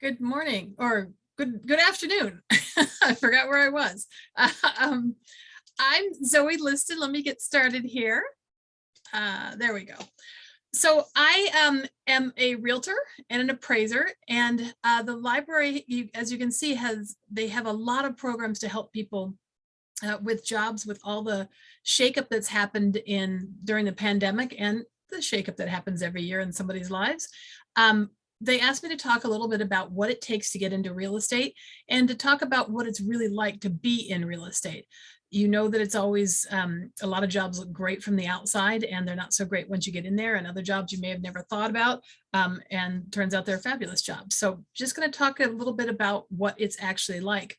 Good morning or good good afternoon. I forgot where I was. um, I'm Zoe Liston. Let me get started here. Uh, there we go. So I um, am a realtor and an appraiser and uh, the library, you, as you can see, has they have a lot of programs to help people uh, with jobs with all the shakeup that's happened in during the pandemic and the shakeup that happens every year in somebody's lives. Um, they asked me to talk a little bit about what it takes to get into real estate and to talk about what it's really like to be in real estate. You know that it's always um, a lot of jobs look great from the outside and they're not so great once you get in there and other jobs you may have never thought about um, and turns out they're fabulous jobs. So just going to talk a little bit about what it's actually like.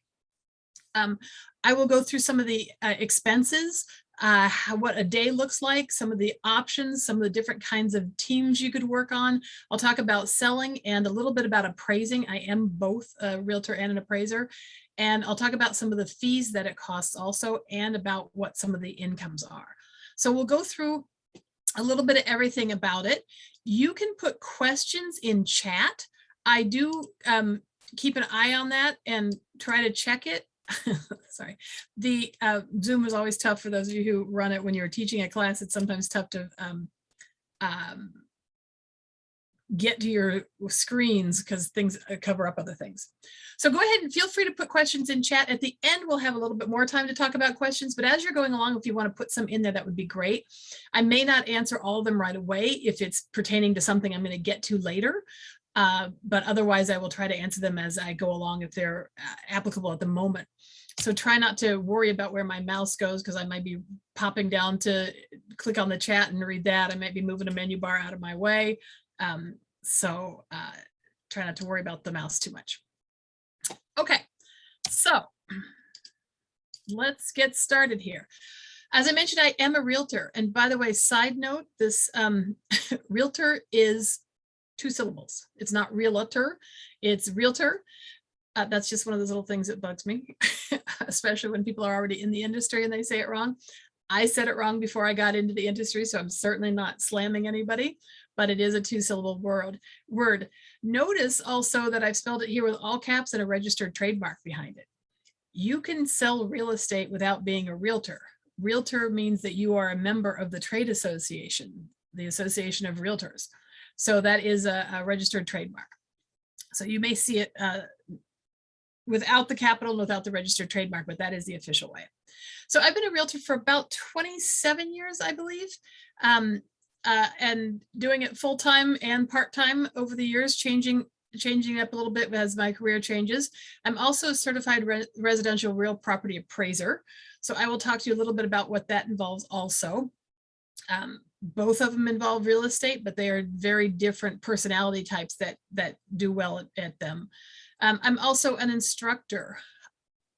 Um, I will go through some of the uh, expenses uh, what a day looks like, some of the options, some of the different kinds of teams you could work on. I'll talk about selling and a little bit about appraising. I am both a realtor and an appraiser. And I'll talk about some of the fees that it costs also and about what some of the incomes are. So we'll go through a little bit of everything about it. You can put questions in chat. I do um, keep an eye on that and try to check it sorry, the uh, Zoom is always tough for those of you who run it when you're teaching a class. It's sometimes tough to um, um, get to your screens because things uh, cover up other things. So go ahead and feel free to put questions in chat. At the end, we'll have a little bit more time to talk about questions, but as you're going along, if you want to put some in there, that would be great. I may not answer all of them right away if it's pertaining to something I'm going to get to later. Uh, but otherwise I will try to answer them as I go along if they're uh, applicable at the moment. So try not to worry about where my mouse goes because I might be popping down to click on the chat and read that. I might be moving a menu bar out of my way. Um, so uh, try not to worry about the mouse too much. Okay, so let's get started here. As I mentioned, I am a realtor. And by the way, side note, this um, realtor is two syllables. It's not realtor, it's realtor. Uh, that's just one of those little things that bugs me, especially when people are already in the industry and they say it wrong. I said it wrong before I got into the industry, so I'm certainly not slamming anybody, but it is a two syllable word. word. Notice also that I've spelled it here with all caps and a registered trademark behind it. You can sell real estate without being a realtor. Realtor means that you are a member of the trade association, the Association of Realtors. So that is a, a registered trademark. So you may see it uh, without the capital and without the registered trademark, but that is the official way. So I've been a realtor for about 27 years, I believe, um, uh, and doing it full time and part time over the years, changing changing up a little bit as my career changes. I'm also a certified re residential real property appraiser. So I will talk to you a little bit about what that involves also. Um, both of them involve real estate, but they are very different personality types that that do well at, at them. Um, I'm also an instructor.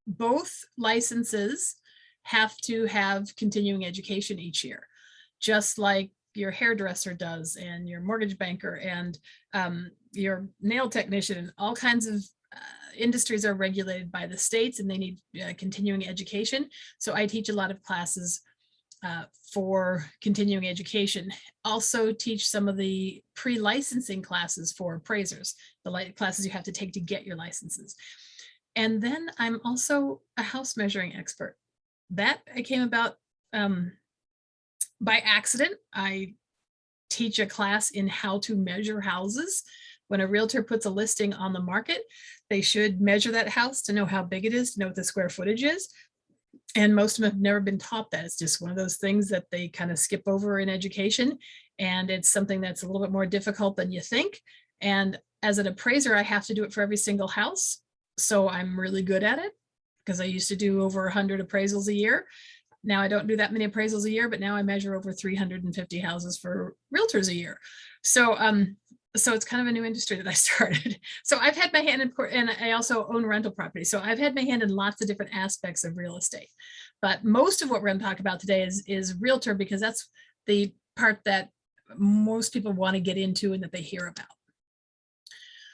Both licenses have to have continuing education each year, just like your hairdresser does and your mortgage banker and um, your nail technician, all kinds of uh, industries are regulated by the states and they need uh, continuing education. So I teach a lot of classes uh, for continuing education. Also teach some of the pre-licensing classes for appraisers, the classes you have to take to get your licenses. And then I'm also a house measuring expert. That I came about um, by accident. I teach a class in how to measure houses. When a realtor puts a listing on the market, they should measure that house to know how big it is, to know what the square footage is, and most of them have never been taught that. It's just one of those things that they kind of skip over in education. And it's something that's a little bit more difficult than you think. And as an appraiser, I have to do it for every single house. So I'm really good at it because I used to do over 100 appraisals a year. Now I don't do that many appraisals a year, but now I measure over 350 houses for realtors a year. So um, so it's kind of a new industry that I started. So I've had my hand in, and I also own rental property. So I've had my hand in lots of different aspects of real estate. But most of what we're going to talk about today is, is realtor because that's the part that most people want to get into and that they hear about.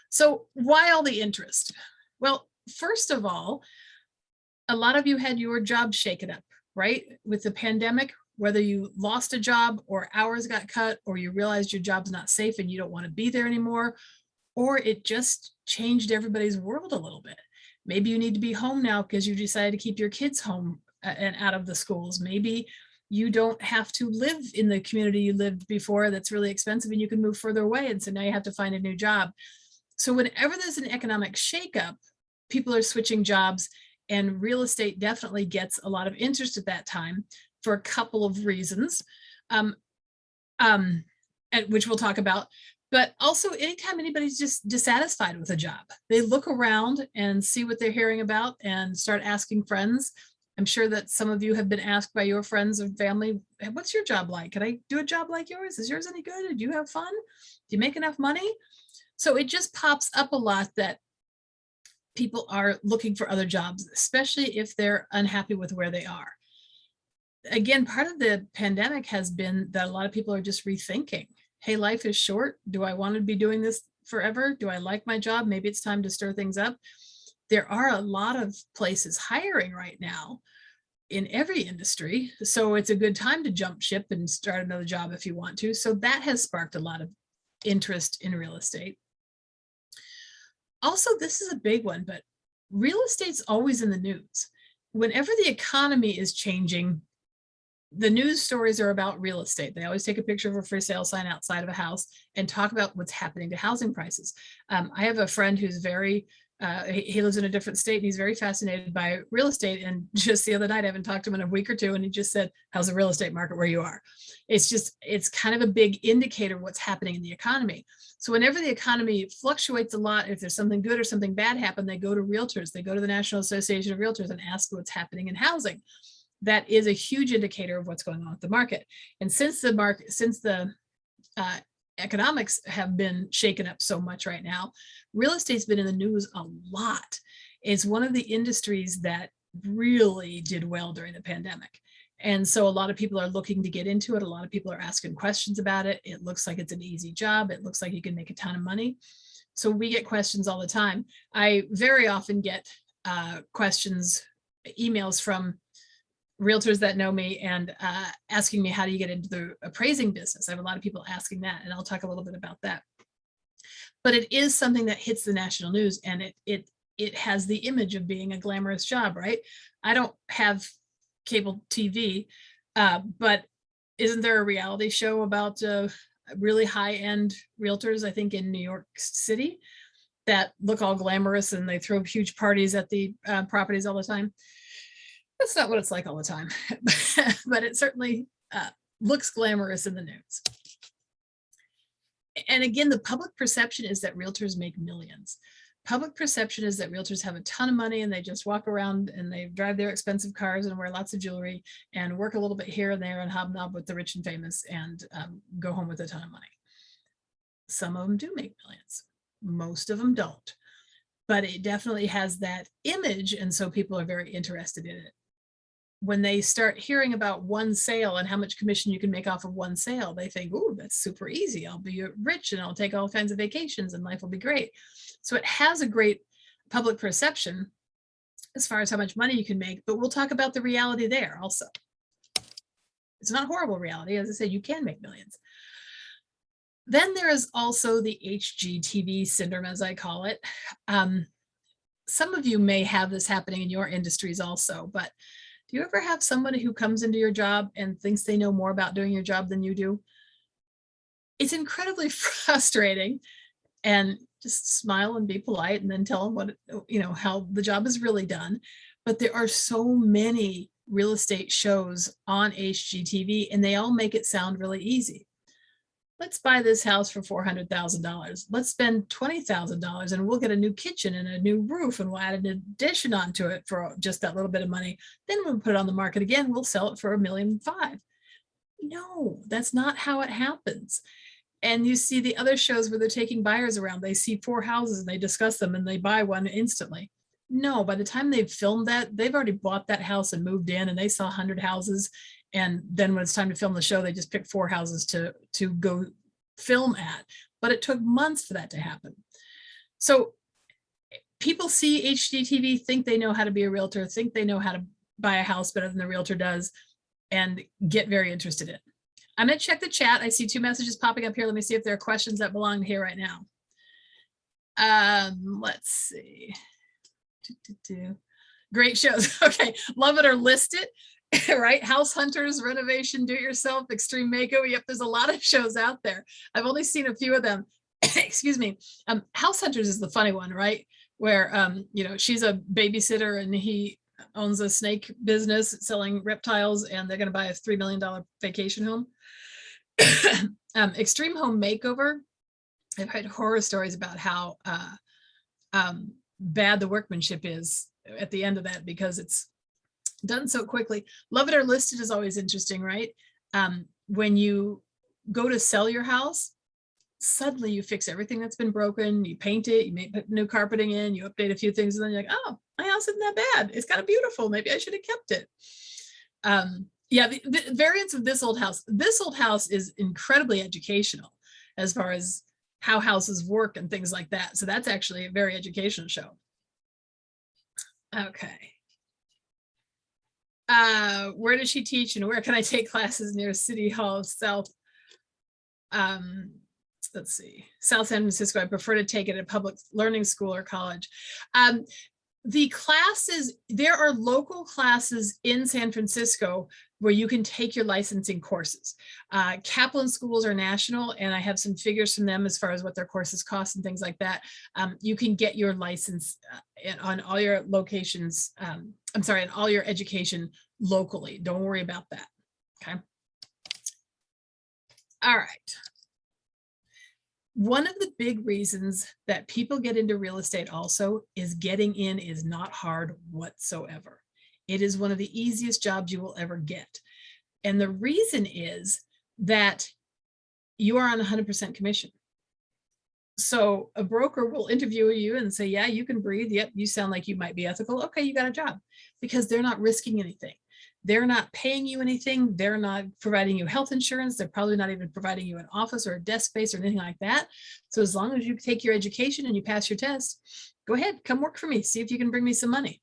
So why all the interest? Well, first of all, a lot of you had your job shaken up, right? With the pandemic, whether you lost a job or hours got cut or you realized your job's not safe and you don't want to be there anymore, or it just changed everybody's world a little bit. Maybe you need to be home now because you decided to keep your kids home uh, and out of the schools. Maybe you don't have to live in the community you lived before that's really expensive and you can move further away. And so now you have to find a new job. So whenever there's an economic shakeup, people are switching jobs and real estate definitely gets a lot of interest at that time for a couple of reasons, um, um, and, which we'll talk about. But also anytime anybody's just dissatisfied with a job, they look around and see what they're hearing about and start asking friends. I'm sure that some of you have been asked by your friends and family, "Hey, what's your job like? Can I do a job like yours? Is yours any good? Do you have fun? Do you make enough money? So it just pops up a lot that people are looking for other jobs, especially if they're unhappy with where they are. Again, part of the pandemic has been that a lot of people are just rethinking, hey, life is short. Do I want to be doing this forever? Do I like my job? Maybe it's time to stir things up. There are a lot of places hiring right now in every industry. So it's a good time to jump ship and start another job if you want to. So that has sparked a lot of interest in real estate. Also, this is a big one, but real estate's always in the news. Whenever the economy is changing, the news stories are about real estate. They always take a picture of a for sale sign outside of a house and talk about what's happening to housing prices. Um, I have a friend who's very uh, he, he, lives in a different state and he's very fascinated by real estate. And just the other night, I haven't talked to him in a week or two, and he just said, how's the real estate market where you are? It's just, it's kind of a big indicator of what's happening in the economy. So whenever the economy fluctuates a lot, if there's something good or something bad happen, they go to realtors, they go to the National Association of Realtors and ask what's happening in housing. That is a huge indicator of what's going on with the market. And since the market, since the uh, economics have been shaken up so much right now. Real estate's been in the news a lot. It's one of the industries that really did well during the pandemic. And so a lot of people are looking to get into it. A lot of people are asking questions about it. It looks like it's an easy job. It looks like you can make a ton of money. So we get questions all the time. I very often get uh, questions, emails from realtors that know me and uh, asking me how do you get into the appraising business. I have a lot of people asking that and I'll talk a little bit about that. But it is something that hits the national news and it it it has the image of being a glamorous job, right? I don't have cable TV, uh, but isn't there a reality show about uh, really high-end realtors, I think in New York City, that look all glamorous and they throw huge parties at the uh, properties all the time? That's not what it's like all the time, but it certainly uh, looks glamorous in the news. And again, the public perception is that realtors make millions. Public perception is that realtors have a ton of money and they just walk around and they drive their expensive cars and wear lots of jewelry and work a little bit here and there and hobnob with the rich and famous and um, go home with a ton of money. Some of them do make millions. Most of them don't but it definitely has that image and so people are very interested in it when they start hearing about one sale and how much commission you can make off of one sale, they think, oh, that's super easy. I'll be rich and I'll take all kinds of vacations and life will be great. So it has a great public perception as far as how much money you can make, but we'll talk about the reality there also. It's not a horrible reality. As I said, you can make millions. Then there is also the HGTV syndrome, as I call it. Um, some of you may have this happening in your industries also, but do you ever have somebody who comes into your job and thinks they know more about doing your job than you do? It's incredibly frustrating and just smile and be polite and then tell them what, you know, how the job is really done. But there are so many real estate shows on HGTV and they all make it sound really easy let's buy this house for $400,000. Let's spend $20,000 and we'll get a new kitchen and a new roof and we'll add an addition onto it for just that little bit of money. Then we'll put it on the market again. We'll sell it for a million five. No, that's not how it happens. And you see the other shows where they're taking buyers around. They see four houses and they discuss them and they buy one instantly. No, by the time they've filmed that, they've already bought that house and moved in and they saw 100 houses and then when it's time to film the show, they just pick four houses to, to go film at. But it took months for that to happen. So people see HGTV, think they know how to be a realtor, think they know how to buy a house better than the realtor does, and get very interested in. I'm going to check the chat. I see two messages popping up here. Let me see if there are questions that belong here right now. Um, let's see. Do, do, do. Great shows. Okay, love it or list it. right? House Hunters, Renovation, Do It Yourself, Extreme Makeover. Yep, there's a lot of shows out there. I've only seen a few of them. Excuse me. Um, House Hunters is the funny one, right? Where um, you know, she's a babysitter and he owns a snake business selling reptiles and they're going to buy a $3 million vacation home. um, Extreme Home Makeover. I've heard horror stories about how uh, um, bad the workmanship is at the end of that because it's done so quickly. Love it or list it is always interesting, right? Um, when you go to sell your house, suddenly you fix everything that's been broken, you paint it, you put new carpeting in, you update a few things, and then you're like, oh, my house isn't that bad. It's kind of beautiful. Maybe I should have kept it. Um, yeah, the, the variants of this old house. This old house is incredibly educational as far as how houses work and things like that. So that's actually a very educational show. Okay. Uh, where does she teach and where can I take classes near City Hall South? Um, let's see, South San Francisco. I prefer to take it at a public learning school or college. Um, the classes, there are local classes in San Francisco where you can take your licensing courses. Uh, Kaplan schools are national and I have some figures from them as far as what their courses cost and things like that. Um, you can get your license uh, on all your locations, um, I'm sorry, on all your education locally. Don't worry about that, okay? All right. One of the big reasons that people get into real estate also is getting in is not hard whatsoever. It is one of the easiest jobs you will ever get. And the reason is that you are on 100% commission. So a broker will interview you and say, yeah, you can breathe. Yep, you sound like you might be ethical. Okay, you got a job because they're not risking anything. They're not paying you anything. They're not providing you health insurance. They're probably not even providing you an office or a desk space or anything like that. So as long as you take your education and you pass your test, go ahead, come work for me. See if you can bring me some money.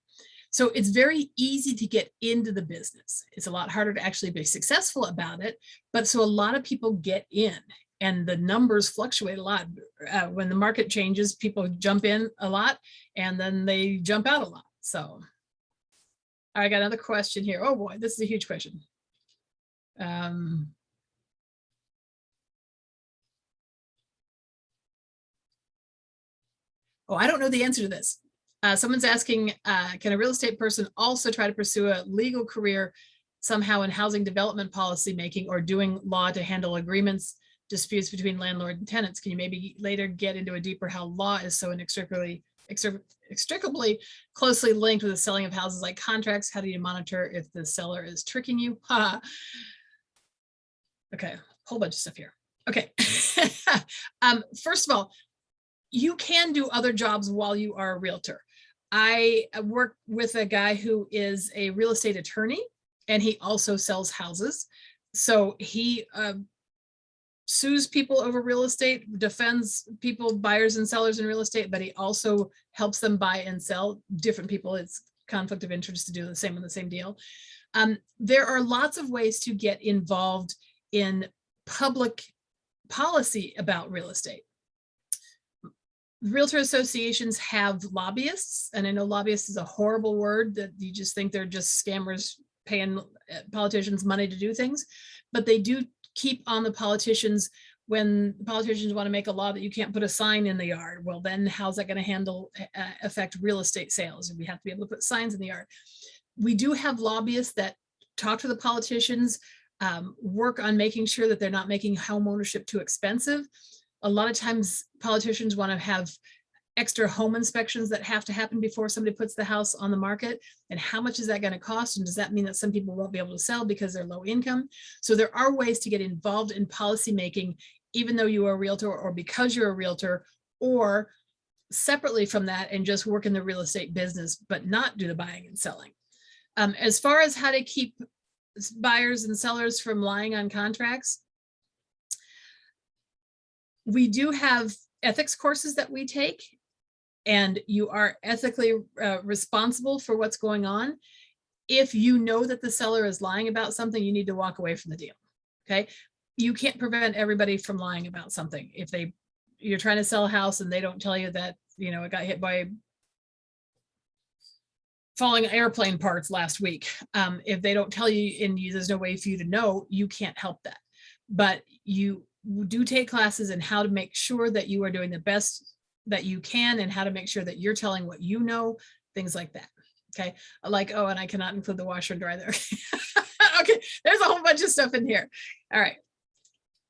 So it's very easy to get into the business. It's a lot harder to actually be successful about it. But so a lot of people get in and the numbers fluctuate a lot. Uh, when the market changes, people jump in a lot and then they jump out a lot. So I got another question here. Oh boy, this is a huge question. Um, oh, I don't know the answer to this. Uh, someone's asking, uh, can a real estate person also try to pursue a legal career somehow in housing development policy making or doing law to handle agreements, disputes between landlord and tenants? Can you maybe later get into a deeper how law is so inextricably extricably closely linked with the selling of houses like contracts? How do you monitor if the seller is tricking you? okay, whole bunch of stuff here. Okay, um, first of all, you can do other jobs while you are a realtor. I uh, work with a guy who is a real estate attorney and he also sells houses. So he uh, sues people over real estate, defends people, buyers and sellers in real estate, but he also helps them buy and sell different people. It's conflict of interest to do the same on the same deal. Um, there are lots of ways to get involved in public policy about real estate realtor associations have lobbyists, and I know lobbyists is a horrible word that you just think they're just scammers paying uh, politicians money to do things, but they do keep on the politicians when politicians want to make a law that you can't put a sign in the yard. Well, then how's that going to handle uh, affect real estate sales? We have to be able to put signs in the yard. We do have lobbyists that talk to the politicians, um, work on making sure that they're not making home ownership too expensive a lot of times politicians want to have extra home inspections that have to happen before somebody puts the house on the market. And how much is that going to cost? And does that mean that some people won't be able to sell because they're low income? So there are ways to get involved in policy making even though you are a realtor or because you're a realtor or separately from that and just work in the real estate business but not do the buying and selling. Um, as far as how to keep buyers and sellers from lying on contracts we do have ethics courses that we take and you are ethically uh, responsible for what's going on. If you know that the seller is lying about something, you need to walk away from the deal. Okay. You can't prevent everybody from lying about something. If they you're trying to sell a house and they don't tell you that you know, it got hit by falling airplane parts last week. Um, if they don't tell you and you, there's no way for you to know, you can't help that. But you do take classes in how to make sure that you are doing the best that you can and how to make sure that you're telling what you know, things like that. Okay, like, oh, and I cannot include the washer and dryer there. okay, there's a whole bunch of stuff in here. All right.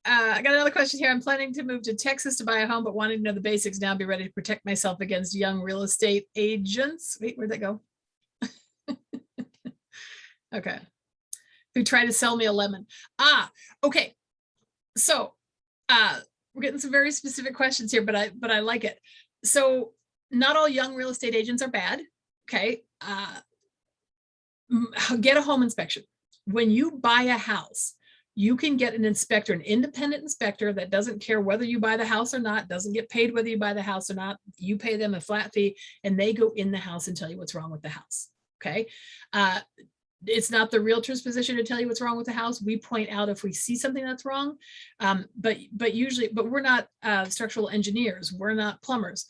Uh, I got another question here. I'm planning to move to Texas to buy a home, but wanting to know the basics now, be ready to protect myself against young real estate agents. Wait, where'd that go? okay. Who try to sell me a lemon. Ah, okay. So uh, we're getting some very specific questions here, but I but I like it. So not all young real estate agents are bad. Okay. Uh, get a home inspection. When you buy a house, you can get an inspector, an independent inspector that doesn't care whether you buy the house or not, doesn't get paid whether you buy the house or not. You pay them a flat fee and they go in the house and tell you what's wrong with the house. Okay. Uh, it's not the realtor's position to tell you what's wrong with the house. We point out if we see something that's wrong, um, but but usually, but we're not uh, structural engineers. We're not plumbers.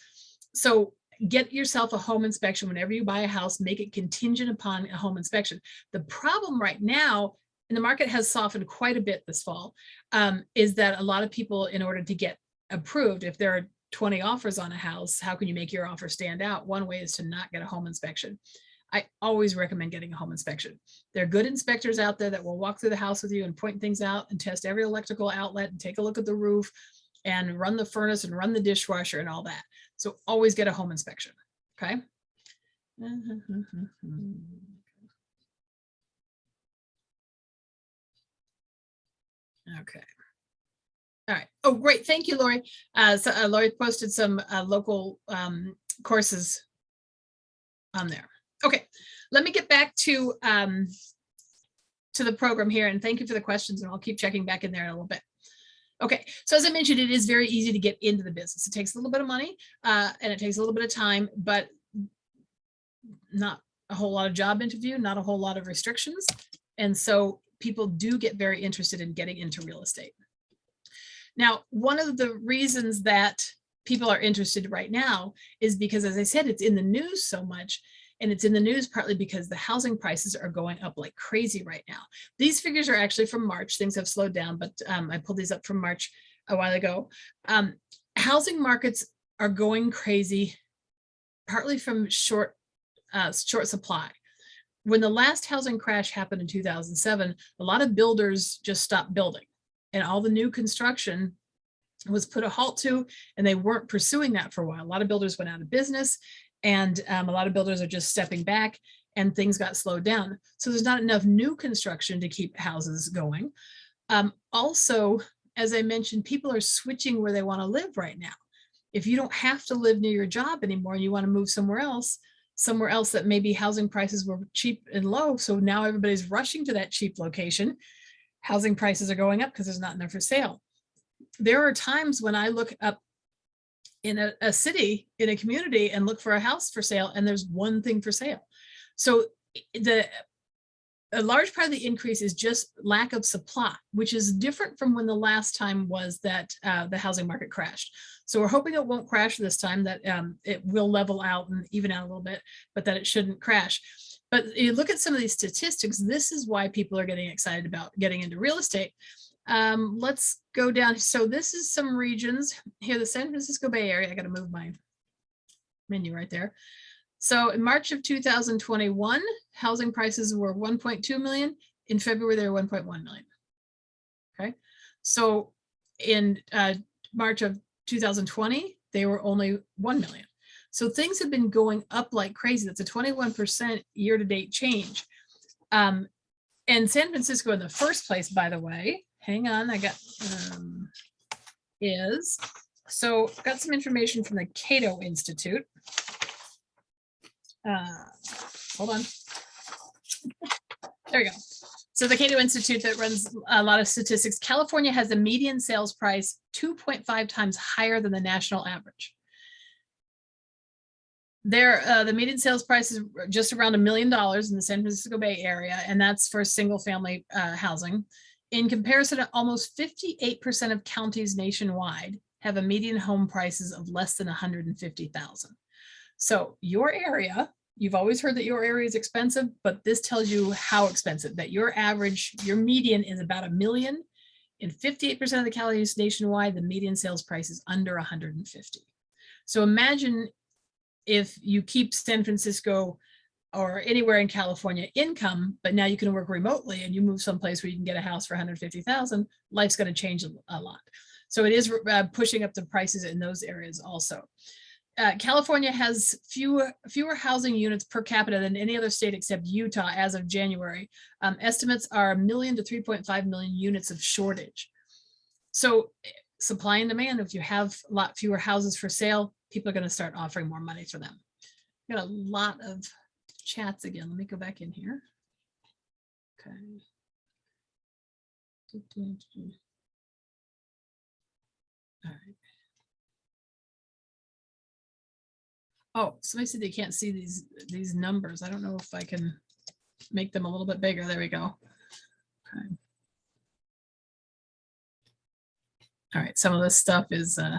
So get yourself a home inspection whenever you buy a house, make it contingent upon a home inspection. The problem right now, and the market has softened quite a bit this fall, um, is that a lot of people, in order to get approved, if there are 20 offers on a house, how can you make your offer stand out? One way is to not get a home inspection. I always recommend getting a home inspection. There are good inspectors out there that will walk through the house with you and point things out and test every electrical outlet and take a look at the roof and run the furnace and run the dishwasher and all that. So always get a home inspection, okay? Okay. All right. Oh, great. Thank you, Lori. Uh, so, uh, Lori posted some uh, local um, courses on there. Okay, let me get back to um, to the program here and thank you for the questions and I'll keep checking back in there in a little bit. Okay, so as I mentioned, it is very easy to get into the business. It takes a little bit of money uh, and it takes a little bit of time, but not a whole lot of job interview, not a whole lot of restrictions. And so people do get very interested in getting into real estate. Now, one of the reasons that people are interested right now is because, as I said, it's in the news so much and it's in the news partly because the housing prices are going up like crazy right now. These figures are actually from March. Things have slowed down, but um, I pulled these up from March a while ago. Um, housing markets are going crazy, partly from short, uh, short supply. When the last housing crash happened in 2007, a lot of builders just stopped building and all the new construction was put a halt to and they weren't pursuing that for a while. A lot of builders went out of business and um, a lot of builders are just stepping back and things got slowed down. So there's not enough new construction to keep houses going. Um, also, as I mentioned, people are switching where they want to live right now. If you don't have to live near your job anymore and you want to move somewhere else, somewhere else that maybe housing prices were cheap and low. So now everybody's rushing to that cheap location. Housing prices are going up because there's not enough for sale. There are times when I look up in a, a city, in a community and look for a house for sale and there's one thing for sale. So the a large part of the increase is just lack of supply, which is different from when the last time was that uh, the housing market crashed. So we're hoping it won't crash this time, that um, it will level out and even out a little bit, but that it shouldn't crash. But you look at some of these statistics, this is why people are getting excited about getting into real estate um, let's go down. So this is some regions here, the San Francisco Bay Area. I got to move my menu right there. So in March of 2021, housing prices were 1.2 million. In February, they were 1.1 million. Okay. So in uh, March of 2020, they were only 1 million. So things have been going up like crazy. That's a 21% year to date change. Um, and San Francisco in the first place, by the way, hang on, I got, um, is, so got some information from the Cato Institute. Uh, hold on. There we go. So the Cato Institute that runs a lot of statistics, California has a median sales price 2.5 times higher than the national average. There, uh, the median sales price is just around a million dollars in the San Francisco Bay Area, and that's for single family uh, housing. In comparison, almost 58% of counties nationwide have a median home prices of less than 150,000. So your area, you've always heard that your area is expensive, but this tells you how expensive, that your average, your median is about a million. In 58% of the counties nationwide, the median sales price is under 150. So imagine if you keep San Francisco or anywhere in California income, but now you can work remotely and you move someplace where you can get a house for 150,000, life's going to change a, lot. So it is uh, pushing up the prices in those areas also. Uh, California has fewer fewer housing units per capita than any other state except Utah as of January. Um, estimates are a million to 3.5 million units of shortage. So eh, supply and demand, if you have a lot fewer houses for sale, people are going to start offering more money for them. Got a lot of chats again. Let me go back in here. Okay. All right. Oh, somebody said they can't see these, these numbers. I don't know if I can make them a little bit bigger. There we go. Okay. All right, some of this stuff is uh,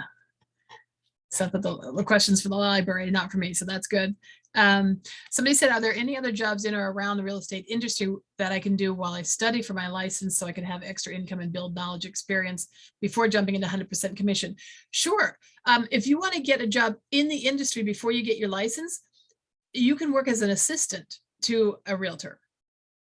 stuff that the, the questions for the library, not for me, so that's good. Um, somebody said, are there any other jobs in or around the real estate industry that I can do while I study for my license so I can have extra income and build knowledge experience before jumping into 100% commission? Sure. Um, if you want to get a job in the industry before you get your license, you can work as an assistant to a realtor.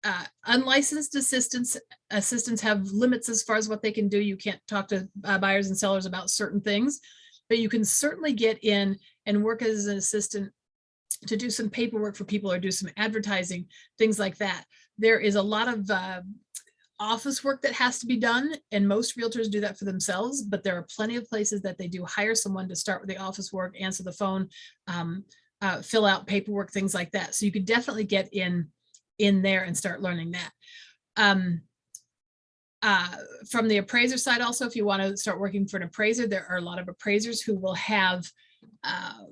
Uh, unlicensed assistants assistants have limits as far as what they can do. You can't talk to uh, buyers and sellers about certain things, but you can certainly get in and work as an assistant to do some paperwork for people or do some advertising, things like that. There is a lot of uh, office work that has to be done and most realtors do that for themselves, but there are plenty of places that they do hire someone to start with the office work, answer the phone, um, uh, fill out paperwork, things like that. So you could definitely get in in there and start learning that. Um, uh, from the appraiser side also, if you want to start working for an appraiser, there are a lot of appraisers who will have uh,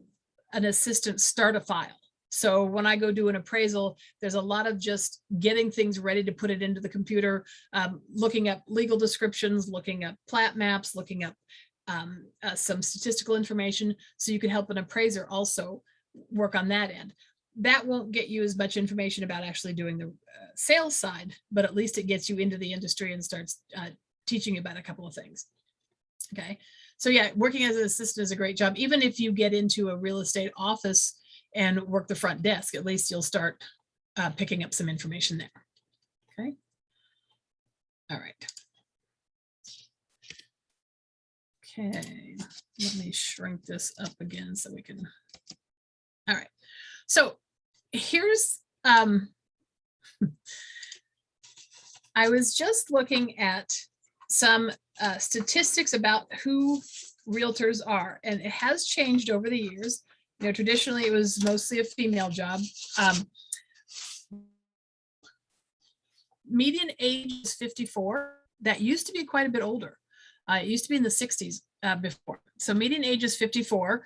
an assistant start a file. So when I go do an appraisal, there's a lot of just getting things ready to put it into the computer, um, looking up legal descriptions, looking up plat maps, looking up um, uh, some statistical information. So you can help an appraiser also work on that end. That won't get you as much information about actually doing the uh, sales side, but at least it gets you into the industry and starts uh, teaching you about a couple of things. Okay, so yeah, working as an assistant is a great job. Even if you get into a real estate office and work the front desk, at least you'll start uh, picking up some information there. Okay. All right. Okay, let me shrink this up again so we can. All right. So here's, um, I was just looking at some uh, statistics about who realtors are, and it has changed over the years. You know, traditionally it was mostly a female job. Um, median age is 54. That used to be quite a bit older. Uh, it used to be in the 60s uh, before. So median age is 54.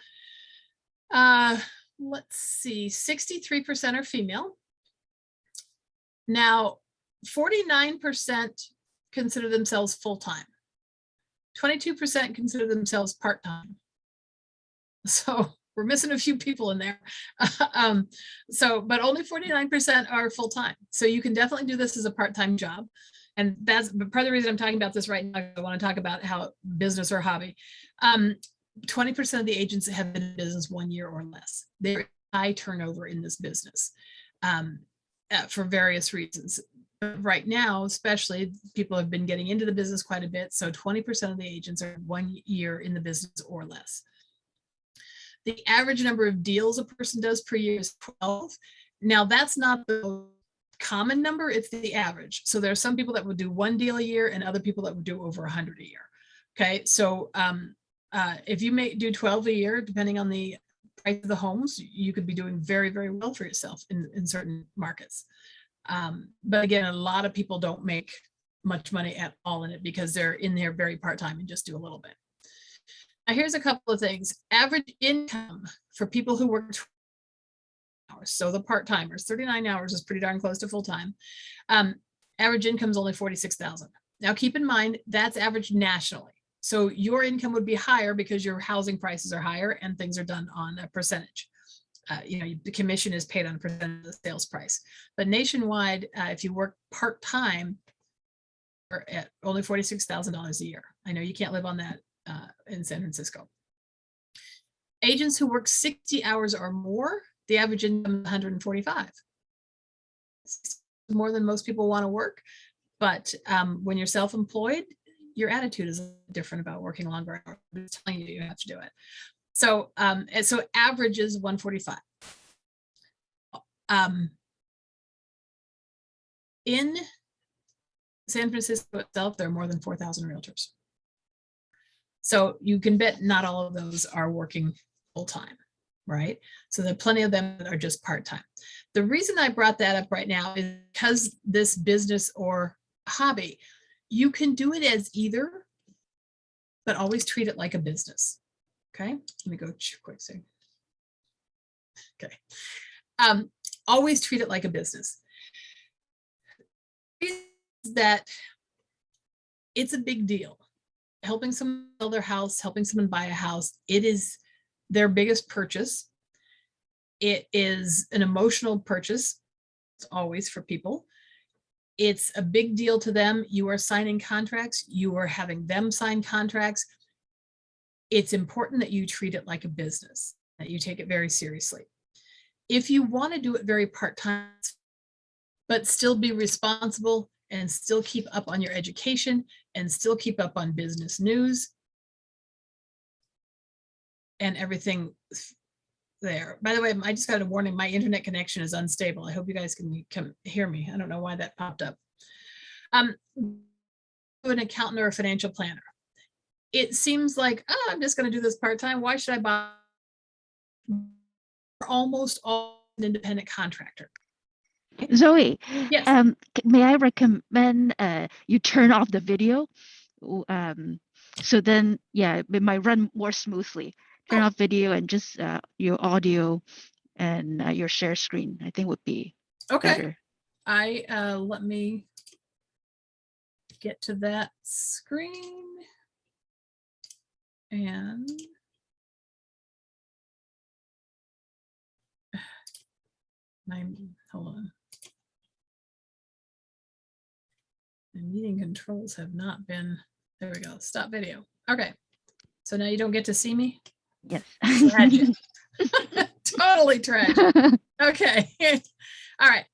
Uh, let's see, 63% are female. Now, 49% consider themselves full-time. 22% consider themselves part-time. So we're missing a few people in there. um, so, but only 49% are full-time. So you can definitely do this as a part-time job. And that's part of the reason I'm talking about this right now. I want to talk about how business or hobby. 20% um, of the agents have been in business one year or less. There high turnover in this business um, uh, for various reasons right now, especially people have been getting into the business quite a bit. So 20% of the agents are one year in the business or less. The average number of deals a person does per year is 12. Now that's not the common number, it's the average. So there are some people that would do one deal a year and other people that would do over 100 a year. Okay, so um, uh, if you may do 12 a year, depending on the price of the homes, you could be doing very, very well for yourself in, in certain markets. Um, but again, a lot of people don't make much money at all in it because they're in there very part-time and just do a little bit. Now here's a couple of things. Average income for people who work hours, so the part-timers, 39 hours is pretty darn close to full-time. Um, average income is only 46,000. Now keep in mind, that's average nationally. So your income would be higher because your housing prices are higher and things are done on a percentage. Uh, you know, the commission is paid on a percent of the sales price. But nationwide, uh, if you work part-time, at only forty-six thousand dollars a year. I know you can't live on that uh, in San Francisco. Agents who work sixty hours or more, the average income is one hundred and forty-five. More than most people want to work, but um, when you're self-employed, your attitude is different about working longer hours. It's telling you you have to do it. So, um, so average is 145. Um, in San Francisco itself, there are more than 4,000 realtors. So you can bet not all of those are working full time, right? So there are plenty of them that are just part time. The reason I brought that up right now is because this business or hobby, you can do it as either, but always treat it like a business. Okay, let me go quick. So, okay, um, always treat it like a business. That it's a big deal. Helping someone sell their house, helping someone buy a house, it is their biggest purchase. It is an emotional purchase, it's always for people. It's a big deal to them. You are signing contracts, you are having them sign contracts. It's important that you treat it like a business, that you take it very seriously. If you want to do it very part-time, but still be responsible and still keep up on your education and still keep up on business news and everything there. By the way, I just got a warning, my internet connection is unstable. I hope you guys can, can hear me. I don't know why that popped up. Um, an accountant or a financial planner. It seems like, oh, I'm just going to do this part-time. Why should I buy? Almost all an independent contractor. Zoe, Yes. um, may I recommend uh, you turn off the video? Um, so then, yeah, it might run more smoothly. Turn Oh. off video and just uh, your audio and uh, your share screen, I think would be Okay. better. I, uh, let me get to that screen. And my, hold on. The meeting controls have not been, there we go, stop video. Okay. So now you don't get to see me? Yes. Tragic. Totally tragic. Okay. All right.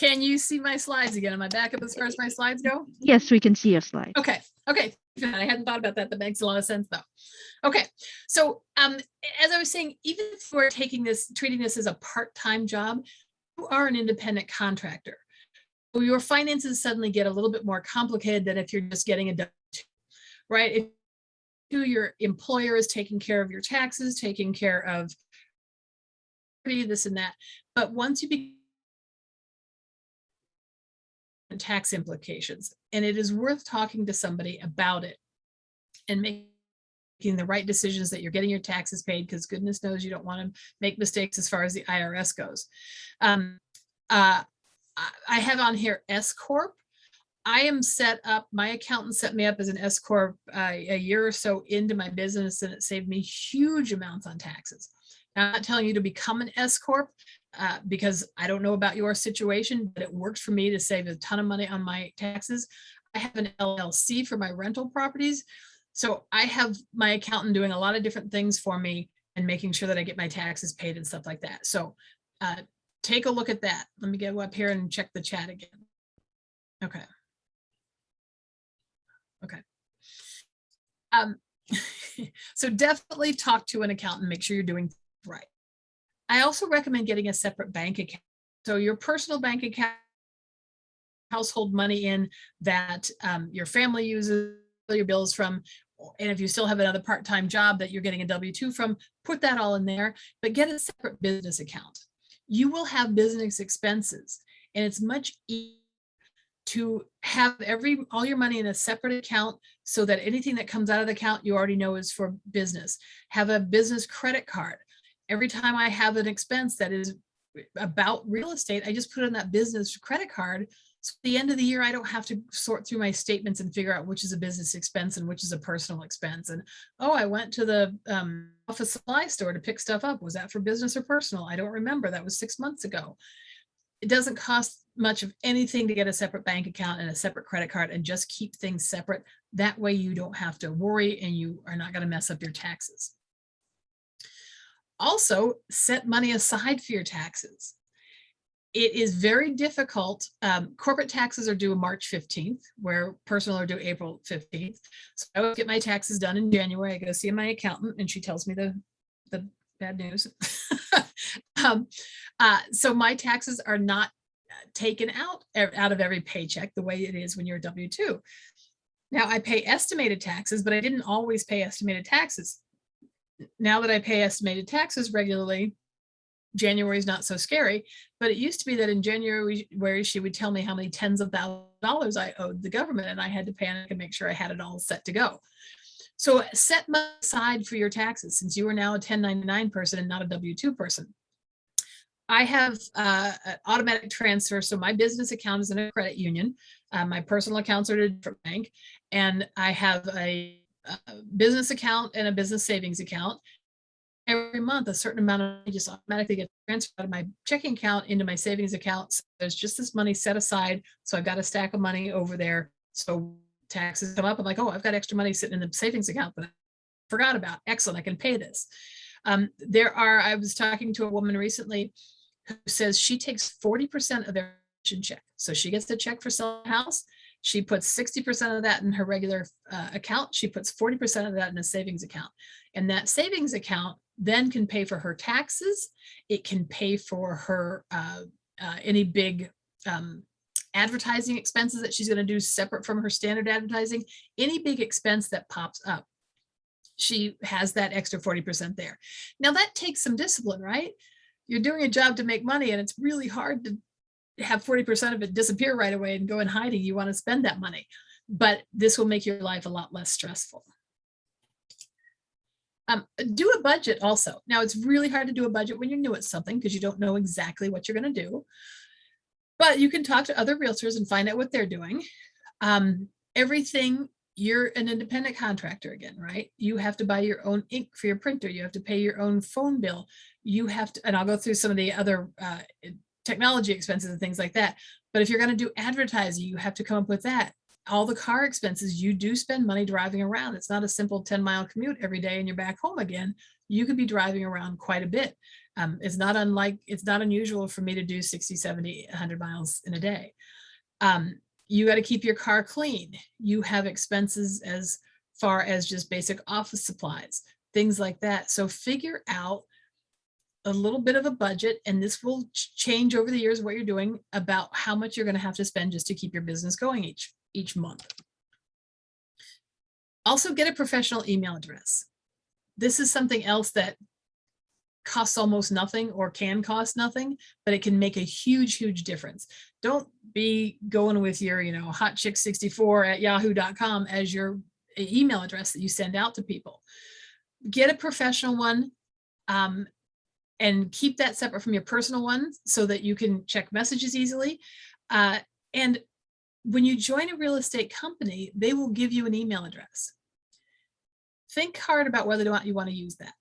Can you see my slides again? Am I back up as far as my slides go? yes, we can see your slide. Okay, okay. I hadn't thought about that. That makes a lot of sense though. Okay, so um, as I was saying, even if we're taking this, treating this as a part-time job, you are an independent contractor. So Your finances suddenly get a little bit more complicated than if you're just getting a W-2, right? If your employer is taking care of your taxes, taking care of this and that, but once you be tax implications. And it is worth talking to somebody about it and making the right decisions that you're getting your taxes paid because goodness knows you don't want to make mistakes as far as the IRS goes. Um, uh, I- have on here S Corp. I am set up, my accountant set me up as an S Corp uh, a year or so into my business and it saved me huge amounts on taxes. Now, I'm not telling you to become an S Corp, uh, because I don't know about your situation, but it works for me to save a ton of money on my taxes. I have an LLC for my rental properties. So I have my accountant doing a lot of different things for me and making sure that I get my taxes paid and stuff like that. So uh, take a look at that. Let me go up here and check the chat again. Okay. Okay. Um, so definitely talk to an accountant, make sure you're doing right. I also recommend getting a separate bank account. So your personal bank account, household money in that um, your family uses your bills from, and if you still have another part-time job that you're getting a W-2 from, put that all in there, but get a separate business account. You will have business expenses and it's much easier to have every, all your money in a separate account so that anything that comes out of the account, you already know is for business. Have a business credit card every time I have an expense that is about real estate, I just put it in that business credit card So at the end of the year, I don't have to sort through my statements and figure out which is a business expense and which is a personal expense. And, oh, I went to the um, office supply store to pick stuff up. Was that for business or personal? I don't remember. That was six months ago. It doesn't cost much of anything to get a separate bank account and a separate credit card and just keep things separate. That way you don't have to worry and you are not going to mess up your taxes. Also, set money aside for your taxes it is very difficult. Um, corporate taxes are due March 15th, where personal are due April 15th. So I would get my taxes done in January. I go see my accountant and she tells me the, the bad news. um, uh, so my taxes are not taken out out of every paycheck the way it is when you're a W-2. Now I pay estimated taxes, but I didn't always pay estimated taxes. Now that I pay estimated taxes regularly, January is not so scary, but it used to be that in January where she would tell me how many tens of thousands of dollars I owed the government and I had to panic and make sure I had it all set to go. So set aside for your taxes since you are now a 1099 person and not a W-2 person. I have uh, an automatic transfer. So my business account is in a credit union. Uh, my personal accounts are at a different bank. And I have a, a business account and a business savings account every month a certain amount of money just automatically gets transferred out of my checking account into my savings account. So there's just this money set aside. So I've got a stack of money over there. So taxes come up. I'm like, oh, I've got extra money sitting in the savings account that I forgot about. Excellent. I can pay this. Um, there are, I was talking to a woman recently who says she takes 40% of their check. So she gets the check for selling a house. She puts 60% of that in her regular uh, account. She puts 40% of that in a savings account. And that savings account then can pay for her taxes. It can pay for her uh, uh, any big um, advertising expenses that she's going to do separate from her standard advertising, any big expense that pops up. She has that extra 40% there. Now that takes some discipline, right? You're doing a job to make money and it's really hard to have 40% of it disappear right away and go in hiding. You want to spend that money, but this will make your life a lot less stressful. Um, do a budget also. Now it's really hard to do a budget when you're new at something because you don't know exactly what you're going to do. But you can talk to other realtors and find out what they're doing. Um, everything, you're an independent contractor again, right? You have to buy your own ink for your printer. You have to pay your own phone bill. You have to, and I'll go through some of the other uh, technology expenses and things like that. But if you're going to do advertising, you have to come up with that all the car expenses, you do spend money driving around. It's not a simple 10 mile commute every day and you're back home again. You could be driving around quite a bit. Um, it's not unlike, it's not unusual for me to do 60, 70, 100 miles in a day. Um, you got to keep your car clean. You have expenses as far as just basic office supplies, things like that. So figure out a little bit of a budget and this will change over the years what you're doing about how much you're going to have to spend just to keep your business going each each month. Also get a professional email address. This is something else that costs almost nothing or can cost nothing, but it can make a huge, huge difference. Don't be going with your, you know, hot chick 64 at yahoo.com as your email address that you send out to people. Get a professional one um, and keep that separate from your personal one so that you can check messages easily. Uh, and when you join a real estate company, they will give you an email address. Think hard about whether or not you want to use that,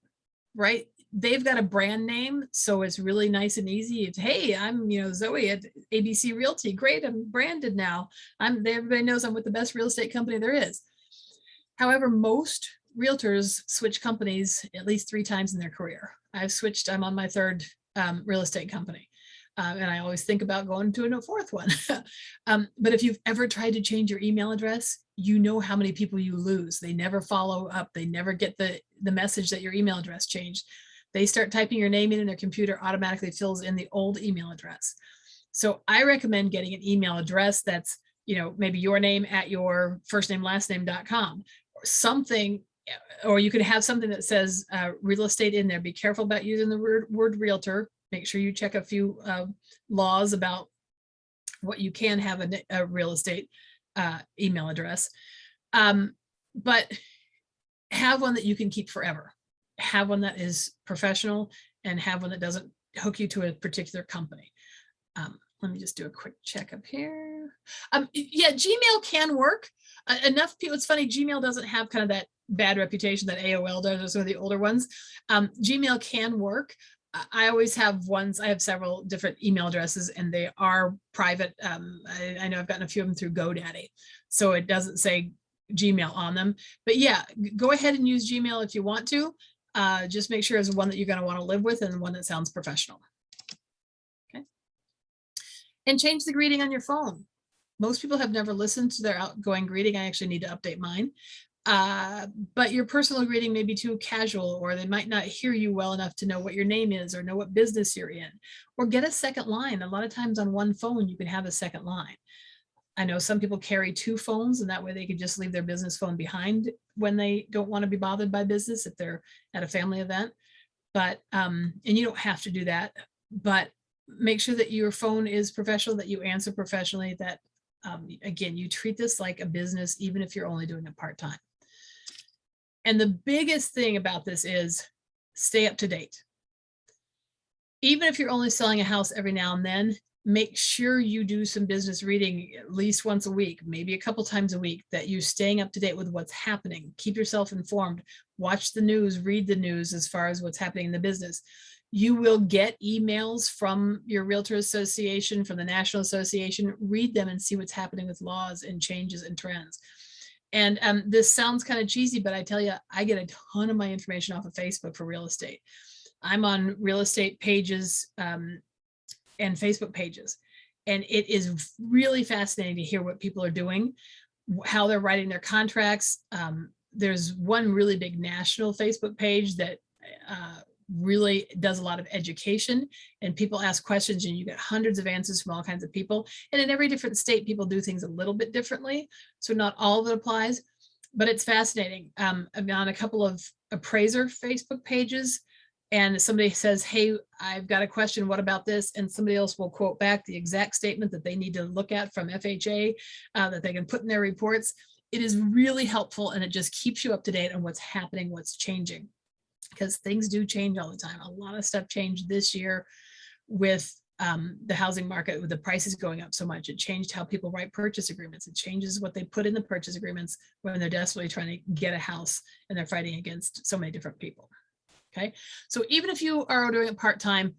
right? They've got a brand name, so it's really nice and easy. It's, hey, I'm, you know, Zoe at ABC Realty. Great, I'm branded now. I'm, everybody knows I'm with the best real estate company there is. However, most realtors switch companies at least three times in their career. I've switched, I'm on my third um, real estate company. Um, and I always think about going to a fourth one. um, but if you've ever tried to change your email address, you know how many people you lose. They never follow up. They never get the, the message that your email address changed. They start typing your name in and their computer automatically fills in the old email address. So I recommend getting an email address that's, you know, maybe your name at your first name, last name.com or something, or you could have something that says uh, real estate in there. Be careful about using the word, word realtor make sure you check a few uh, laws about what you can have a, a real estate uh, email address. Um, but have one that you can keep forever. Have one that is professional and have one that doesn't hook you to a particular company. Um, let me just do a quick check up here. Um, yeah, Gmail can work. Enough people, it's funny, Gmail doesn't have kind of that bad reputation that AOL does or some of the older ones. Um, Gmail can work. I- I always have ones, I have several different email addresses and they are private. Um, I, I know I've gotten a few of them through GoDaddy. So it doesn't say Gmail on them. But yeah, go ahead and use Gmail if you want to. Uh, just make sure it's one that you're going to want to live with and one that sounds professional. Okay. And change the greeting on your phone. Most people have never listened to their outgoing greeting. I actually need to update mine. Uh, but your personal greeting may be too casual, or they might not hear you well enough to know what your name is or know what business you're in, or get a second line. A lot of times on one phone, you can have a second line. I know some people carry two phones and that way they can just leave their business phone behind when they don't want to be bothered by business if they're at a family event. But, um, and you don't have to do that, but make sure that your phone is professional, that you answer professionally, that, um, again, you treat this like a business, even if you're only doing it part-time. And the biggest thing about this is stay up to date. Even if you're only selling a house every now and then, make sure you do some business reading at least once a week, maybe a couple times a week, that you're staying up to date with what's happening. Keep yourself informed, watch the news, read the news as far as what's happening in the business. You will get emails from your Realtor Association, from the National Association, read them and see what's happening with laws and changes and trends. And um, this sounds kind of cheesy, but I tell you, I get a ton of my information off of Facebook for real estate. I'm on real estate pages um, and Facebook pages. And it is really fascinating to hear what people are doing, how they're writing their contracts. Um, there's one really big national Facebook page that uh, really does a lot of education and people ask questions and you get hundreds of answers from all kinds of people. And in every different state, people do things a little bit differently. So not all of it applies, but it's fascinating. Um, I'm on a couple of appraiser Facebook pages and somebody says, hey, I've got a question, what about this? And somebody else will quote back the exact statement that they need to look at from FHA uh, that they can put in their reports. It is really helpful and it just keeps you up to date on what's happening, what's changing. Because things do change all the time. A lot of stuff changed this year with um, the housing market, with the prices going up so much. It changed how people write purchase agreements. It changes what they put in the purchase agreements when they're desperately trying to get a house and they're fighting against so many different people. Okay, so even if you are doing it part-time,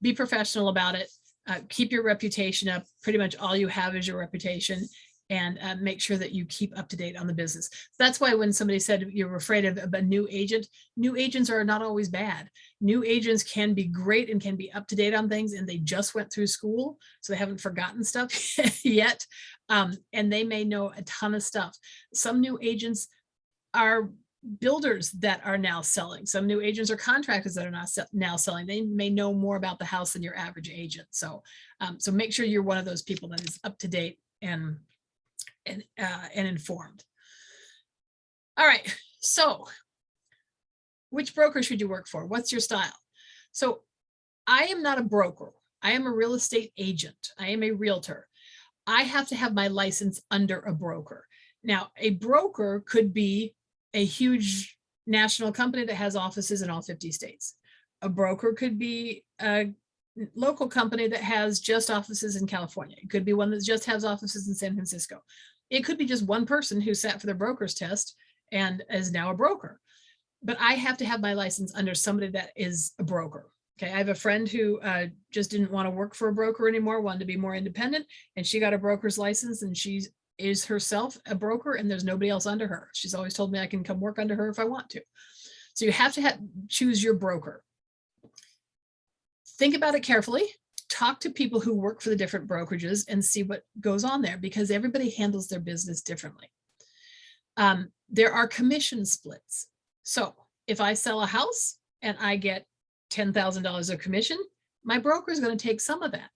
be professional about it. Uh, keep your reputation up. Pretty much all you have is your reputation and uh, make sure that you keep up to date on the business. That's why when somebody said you're afraid of, a new agent, new agents are not always bad. New agents can be great and can be up to date on things and they just went through school, so they haven't forgotten stuff yet. Um, and they may know a ton of stuff. Some new agents are builders that are now selling. Some new agents or contractors that are not se- now selling. They may know more about the house than your average agent. So, um, so make sure you're one of those people that is up to date and and uh, and informed. All right. So, which broker should you work for? What's your style? So, I am not a broker. I am a real estate agent. I am a realtor. I have to have my license under a broker. Now, a broker could be a huge national company that has offices in all 50 states. A broker could be a local company that has just offices in California. It could be one that just has offices in San Francisco. It could be just one person who sat for the broker's test and is now a broker. But I have to have my license under somebody that is a broker. Okay, I have a friend who uh, just didn't want to work for a broker anymore, wanted to be more independent, and she got a broker's license and she is herself a broker and there's nobody else under her. She's always told me I can come work under her if I want to. So you have to have, choose your broker. Think about it carefully. Talk to people who work for the different brokerages and see what goes on there because everybody handles their business differently. Um, there are commission splits. So if I sell a house and I get $10,000 of commission, my broker is going to take some of that.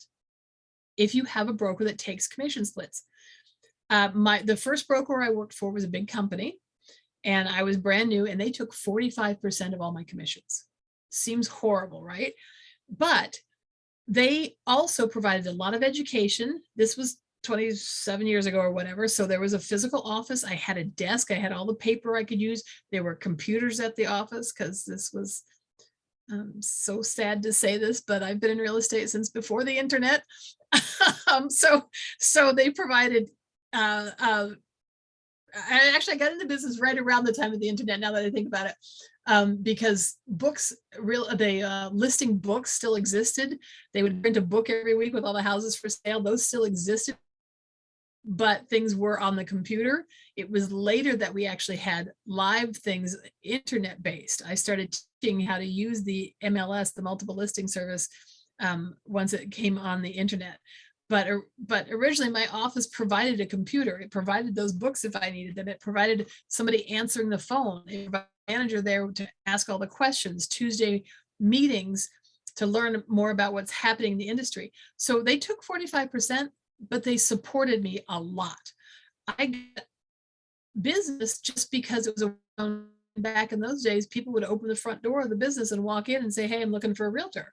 If you have a broker that takes commission splits, uh, my the first broker I worked for was a big company and I was brand new and they took 45% of all my commissions. Seems horrible, right? But they also provided a lot of education. This was 27 years ago or whatever. So there was a physical office. I had a desk. I had all the paper I could use. There were computers at the office because this was I'm so sad to say this, but I've been in real estate since before the internet. um, so, so they provided, uh, uh, I actually got into business right around the time of the internet, now that I think about it, um, because books, real, the uh, listing books still existed. They would print a book every week with all the houses for sale. Those still existed but things were on the computer. It was later that we actually had live things internet based. I started teaching how to use the MLS, the multiple listing service, um, once it came on the internet. But, but originally my office provided a computer. It provided those books if I needed them. It provided somebody answering the phone, It provided manager there to ask all the questions, Tuesday meetings to learn more about what's happening in the industry. So they took 45% but they supported me a lot. I got business just because it was around back in those days, people would open the front door of the business and walk in and say, hey, I'm looking for a realtor.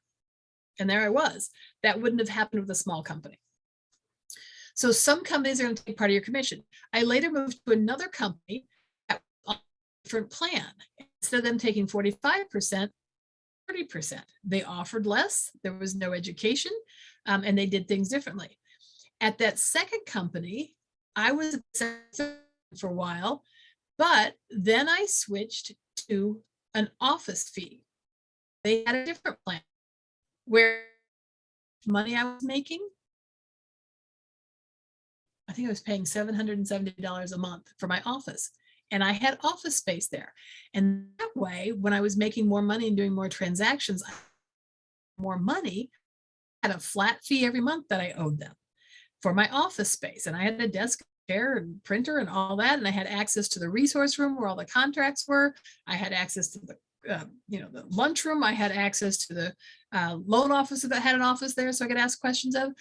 And there I was. That wouldn't have happened with a small company. So some companies are going to take part of your commission. I later moved to another company that was on a different plan. Instead of them taking 45%, 30%. They offered less, there was no education, um, and they did things differently. At that second company, I was for a while, but then I switched to an office fee. They had a different plan where money I was making, I think I was paying $770 a month for my office and I had office space there. And that way, when I was making more money and doing more transactions, more money, I had a flat fee every month that I owed them for my office space. And I had a desk chair and printer and all that. And I had access to the resource room where all the contracts were. I had access to the, uh, you know, the lunchroom. I had access to the uh, loan officer that had an office there so I could ask questions of.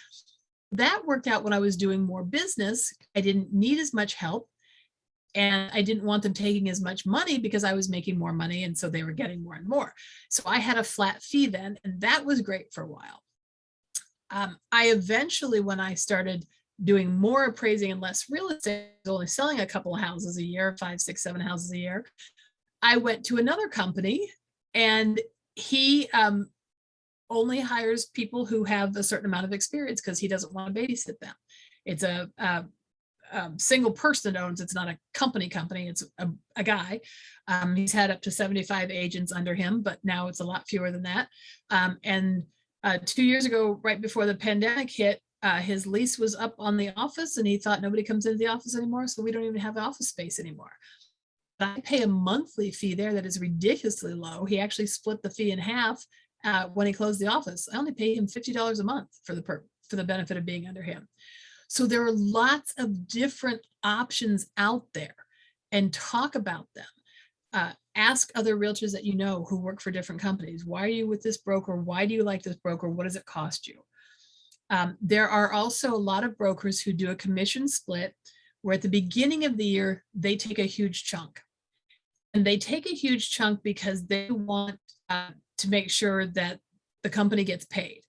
That worked out when I was doing more business. I didn't need as much help. And I didn't want them taking as much money because I was making more money. And so they were getting more and more. So I had a flat fee then, and that was great for a while um, I eventually, when I started doing more appraising and less real estate, only selling a couple of houses a year, five, six, seven houses a year, I went to another company and he um, only hires people who have a certain amount of experience because he doesn't want to babysit them. It's a, a, a single person owns, it's not a company company, it's a, a guy. Um, he's had up to 75 agents under him, but now it's a lot fewer than that. Um, and uh, two years ago, right before the pandemic hit, uh, his lease was up on the office and he thought nobody comes into the office anymore, so we don't even have office space anymore. But I pay a monthly fee there that is ridiculously low. He actually split the fee in half uh, when he closed the office. I only pay him $50 a month for the per for the benefit of being under him. So there are lots of different options out there and talk about them. Uh, ask other realtors that you know who work for different companies. Why are you with this broker? Why do you like this broker? What does it cost you? Um, there are also a lot of brokers who do a commission split where at the beginning of the year, they take a huge chunk. And they take a huge chunk because they want uh, to make sure that the company gets paid.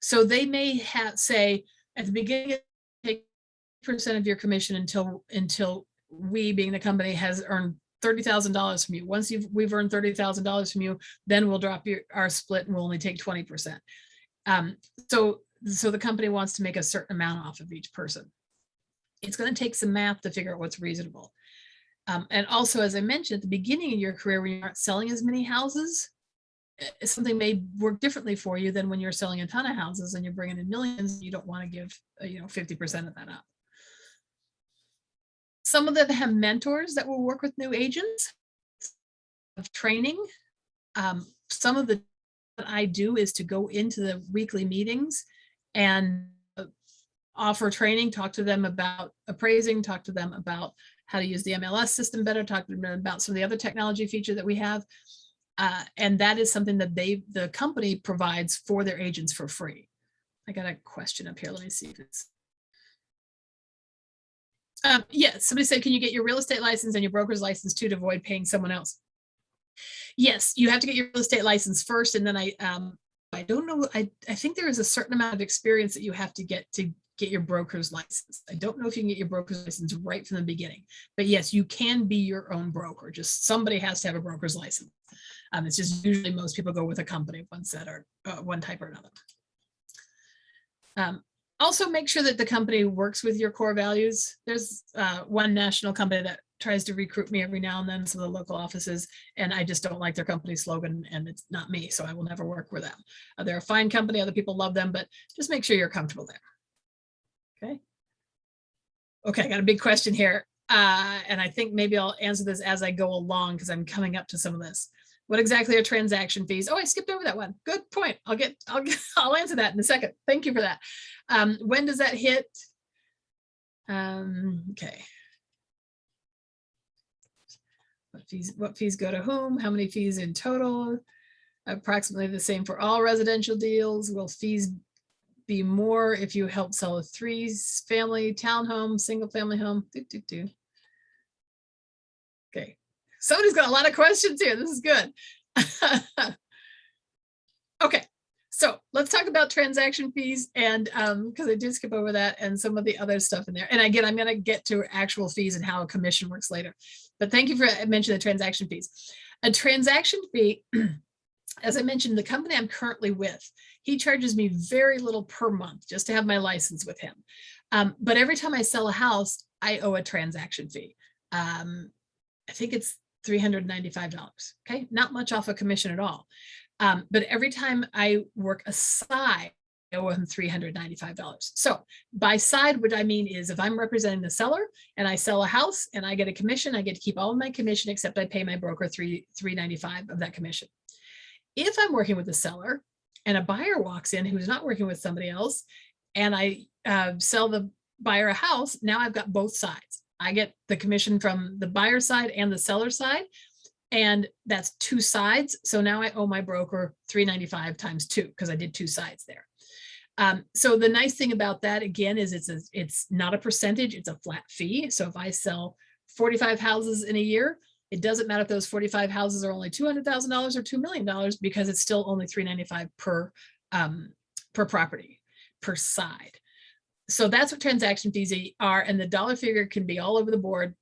So they may have say at the beginning, percent of your commission until until we being the company has earned thirty thousand dollars from you. Once you've we've earned thirty thousand dollars from you, then we'll drop your our split and we'll only take twenty percent. Um, so so the company wants to make a certain amount off of each person. It's going to take some math to figure out what's reasonable. Um, and also, as I mentioned at the beginning of your career, when you aren't selling as many houses, eh, something may work differently for you than when you're selling a ton of houses and you're bringing in millions. You don't want to give uh, you know 50% of that up. Some of them have mentors that will work with new agents of training. Um, some of the that I do is to go into the weekly meetings and uh, offer training, talk to them about appraising, talk to them about how to use the MLS system better, talk to them about some of the other technology feature that we have. Uh, and that is something that they, the company provides for their agents for free. I got a question up here. Let me see if it's. Um, yeah, somebody said, can you get your real estate license and your broker's license too to avoid paying someone else? Yes, you have to get your real estate license first and then I, um, I don't know, I, I think there is a certain amount of experience that you have to get to get your broker's license. I don't know if you can get your broker's license right from the beginning, but yes, you can be your own broker. Just somebody has to have a broker's license. Um, it's just usually most people go with a company, one set or uh, one type or another. Um, also make sure that the company works with your core values. There's uh, one national company that tries to recruit me every now and then, some of the local offices, and I just don't like their company slogan and it's not me, so I will never work with them. Uh, They're a fine company, other people love them, but just make sure you're comfortable there. Okay. Okay, I got a big question here. Uh, and I think maybe I'll answer this as I go along because I'm coming up to some of this. What exactly are transaction fees? Oh, I skipped over that one. Good point. I'll get, I'll get, I'll answer that in a second. Thank you for that. Um, when does that hit? Um, okay. What fees, what fees go to whom? How many fees in total? Approximately the same for all residential deals. Will fees be more if you help sell a three family townhome, single family home? Do, do, doo. Somebody's got a lot of questions here. This is good. Okay, so let's talk about transaction fees and um, because I did skip over that and some of the other stuff in there. And again, I'm gonna get to actual fees and how a commission works later. But thank you for mentioning the transaction fees. A transaction fee, as I mentioned, the company I'm currently with, he charges me very little per month just to have my license with him. Um, but every time I sell a house, I owe a transaction fee. Um, I think it's $395, okay? Not much off a commission at all. Um, but every time I work a side, I owe him $395. So by side, what I mean is if I'm representing the seller and I sell a house and I get a commission, I get to keep all of my commission except I pay my broker three, 395 of that commission. If I'm working with the seller and a buyer walks in who's not working with somebody else and I uh, sell the buyer a house, now I've got both sides. I get the commission from the buyer side and the seller side. And that's two sides. So now I owe my broker 395 times two because I did two sides there. Um, so the nice thing about that again is it's a, it's not a percentage, it's a flat fee. So if I sell 45 houses in a year, it doesn't matter if those 45 houses are only $200,000 or $2 million because it's still only 395 per um, per property per side. So that's what transaction fees are. And the dollar figure can be all over the board.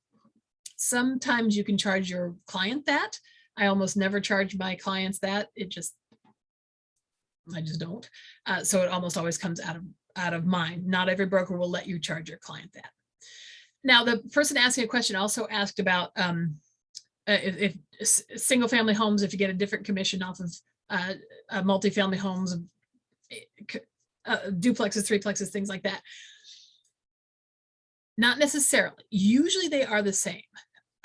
Sometimes you can charge your client that. I almost never charge my clients that. It just, I just don't. Uh, so it almost always comes out of out of mine. Not every broker will let you charge your client that. Now, the person asking a question also asked about um, uh, if, if single family homes, if you get a different commission off of uh, uh, multifamily homes, uh, duplexes, threeplexes, things like that. Not necessarily. Usually they are the same.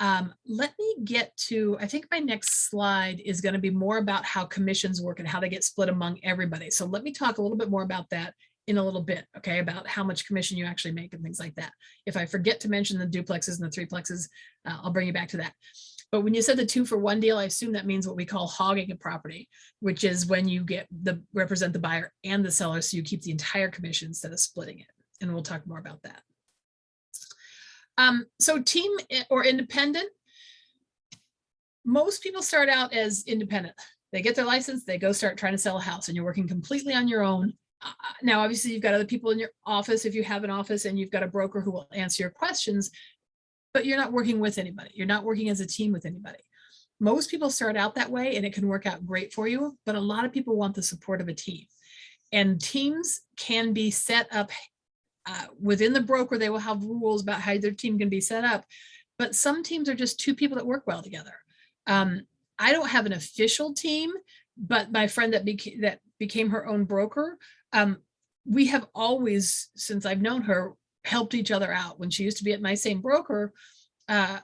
Um, let me get to, I think my next slide is going to be more about how commissions work and how they get split among everybody. So let me talk a little bit more about that in a little bit, okay, about how much commission you actually make and things like that. If I forget to mention the duplexes and the threeplexes, uh, I'll bring you back to that. But when you said the two for one deal, I assume that means what we call hogging a property, which is when you get the represent the buyer and the seller, so you keep the entire commission instead of splitting it. And we'll talk more about that. Um, so team or independent, most people start out as independent. They get their license, they go start trying to sell a house and you're working completely on your own. Uh, now, obviously you've got other people in your office if you have an office and you've got a broker who will answer your questions, but you're not working with anybody. You're not working as a team with anybody. Most people start out that way and it can work out great for you, but a lot of people want the support of a team. And teams can be set up uh, within the broker, they will have rules about how their team can be set up. But some teams are just two people that work well together. Um, I don't have an official team, but my friend that became that became her own broker, um, we have always, since I've known her, helped each other out. When she used to be at my same broker, uh,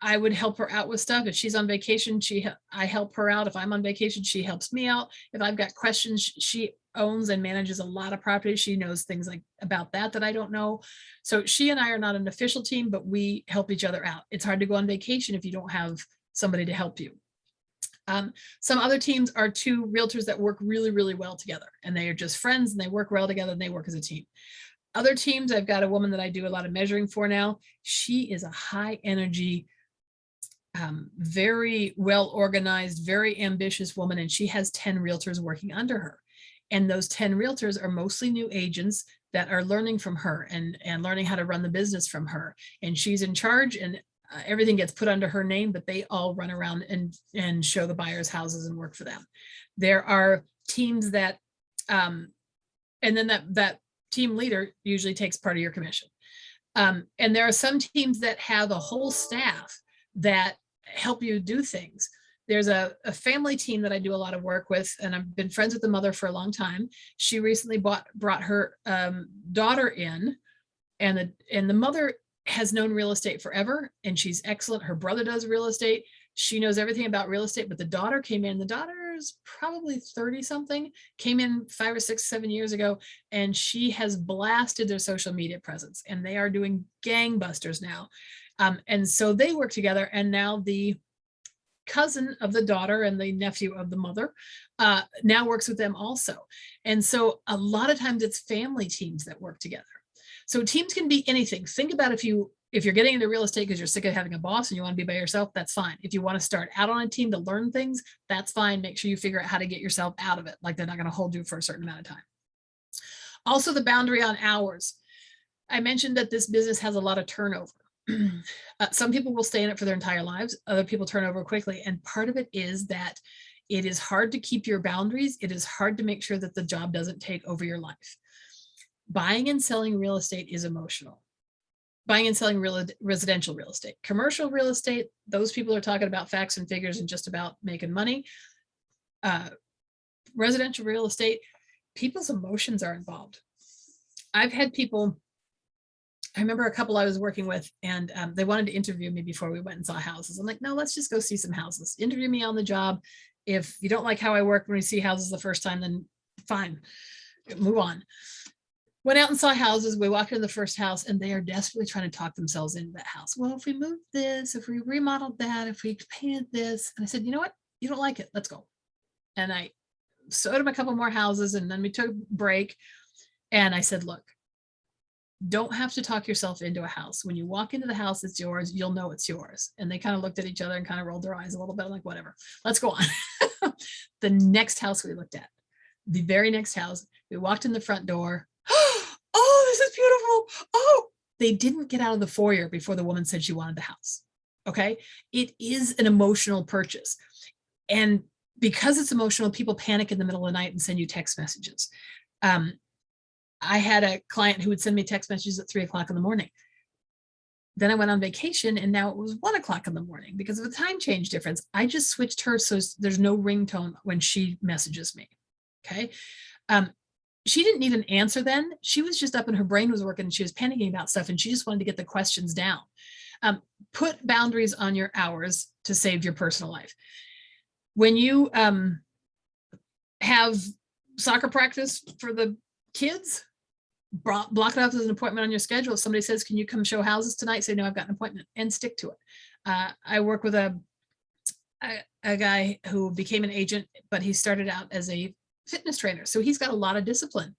I would help her out with stuff. If she's on vacation, she I help her out. If I'm on vacation, she helps me out. If I've got questions, she owns and manages a lot of properties. She knows things like about that that I don't know. So she and I are not an official team, but we help each other out. It's hard to go on vacation if you don't have somebody to help you. Um, some other teams are two realtors that work really, really well together and they are just friends and they work well together and they work as a team. Other teams, I've got a woman that I do a lot of measuring for now. She is a high energy, um, very well organized, very ambitious woman, and she has 10 realtors working under her. And those 10 realtors are mostly new agents that are learning from her and, and learning how to run the business from her. And she's in charge and uh, everything gets put under her name, but they all run around and, and show the buyers houses and work for them. There are teams that, um, and then that, that team leader usually takes part of your commission. Um, and there are some teams that have a whole staff that help you do things. There's a, a family team that I do a lot of work with, and I've been friends with the mother for a long time. She recently bought, brought her um, daughter in and the, and the mother has known real estate forever and she's excellent. Her brother does real estate. She knows everything about real estate, but the daughter came in, the daughter is probably 30 something, came in five or six, seven years ago, and she has blasted their social media presence and they are doing gangbusters now. Um, and so they work together and now the cousin of the daughter and the nephew of the mother uh, now works with them also. And so a lot of times it's family teams that work together. So teams can be anything. Think about if you if you're getting into real estate because you're sick of having a boss and you want to be by yourself, that's fine. If you want to start out on a team to learn things, that's fine. Make sure you figure out how to get yourself out of it. Like they're not going to hold you for a certain amount of time. Also the boundary on hours. I mentioned that this business has a lot of turnover. uh, some people will stay in it for their entire lives. Other people turn over quickly. And part of it is that it is hard to keep your boundaries. It is hard to make sure that the job doesn't take over your life buying and selling real estate is emotional. Buying and selling real residential real estate, commercial real estate, those people are talking about facts and figures and just about making money. Uh, residential real estate, people's emotions are involved. I've had people, I remember a couple I was working with and um, they wanted to interview me before we went and saw houses. I'm like, no, let's just go see some houses. Interview me on the job. If you don't like how I work when we see houses the first time, then fine, move on went out and saw houses. We walked into the first house and they are desperately trying to talk themselves into that house. Well, if we moved this, if we remodeled that, if we painted this, and I said, you know what? You don't like it. Let's go. And I showed him a couple more houses and then we took a break. And I said, look, don't have to talk yourself into a house. When you walk into the house, it's yours. You'll know it's yours. And they kind of looked at each other and kind of rolled their eyes a little bit. I'm like, whatever, let's go on. the next house we looked at, the very next house, we walked in the front door oh, this is beautiful. Oh, they didn't get out of the foyer before the woman said she wanted the house. Okay. It is an emotional purchase. And because it's emotional, people panic in the middle of the night and send you text messages. Um, I had a client who would send me text messages at three o'clock in the morning. Then I went on vacation and now it was one o'clock in the morning because of the time change difference. I just switched her so there's no ringtone when she messages me. Okay. Um, she didn't need an answer then. She was just up and her brain was working and she was panicking about stuff and she just wanted to get the questions down. Um, put boundaries on your hours to save your personal life. When you um, have soccer practice for the kids, block it off as an appointment on your schedule. If somebody says, can you come show houses tonight? Say, no, I've got an appointment and stick to it. Uh, I work with a, a, a guy who became an agent, but he started out as a fitness trainer. So he's got a lot of discipline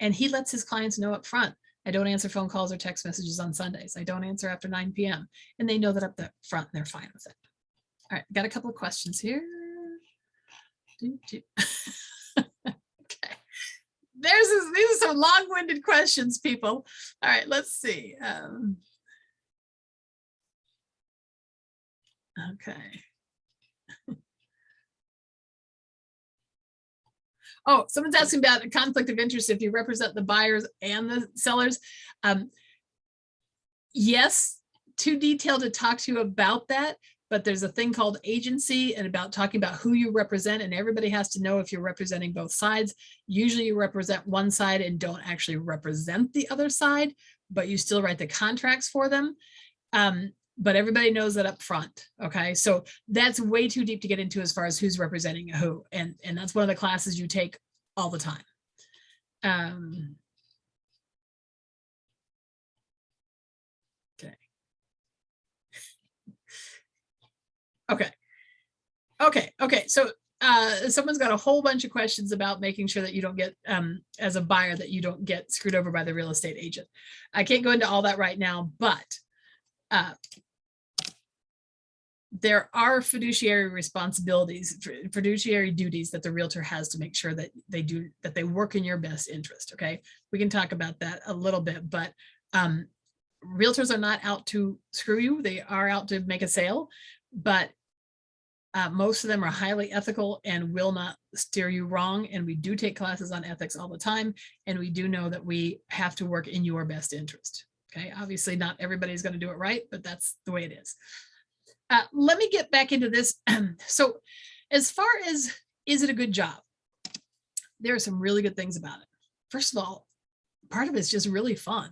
and he lets his clients know up front. I don't answer phone calls or text messages on Sundays. I don't answer after 9 p.m. And they know that up the front and they're fine with it. All right, got a couple of questions here. okay. There's this, these are some long-winded questions, people. All right, let's see. Um, okay. Oh, someone's asking about a conflict of interest if you represent the buyers and the sellers. Um, yes, too detailed to talk to you about that, but there's a thing called agency and about talking about who you represent and everybody has to know if you're representing both sides. Usually you represent one side and don't actually represent the other side, but you still write the contracts for them. Um, but everybody knows that up front. Okay, so that's way too deep to get into as far as who's representing who, and and that's one of the classes you take all the time. Um, okay. Okay. Okay. Okay. So uh, someone's got a whole bunch of questions about making sure that you don't get, um, as a buyer, that you don't get screwed over by the real estate agent. I can't go into all that right now, but uh, there are fiduciary responsibilities, fiduciary duties that the realtor has to make sure that they do, that they work in your best interest, okay? We can talk about that a little bit, but um, realtors are not out to screw you. They are out to make a sale, but uh, most of them are highly ethical and will not steer you wrong. And we do take classes on ethics all the time. And we do know that we have to work in your best interest. Okay, obviously not everybody's going to do it right, but that's the way it is. Uh, let me get back into this. so as far as, is it a good job? There are some really good things about it. First of all, part of it's just really fun.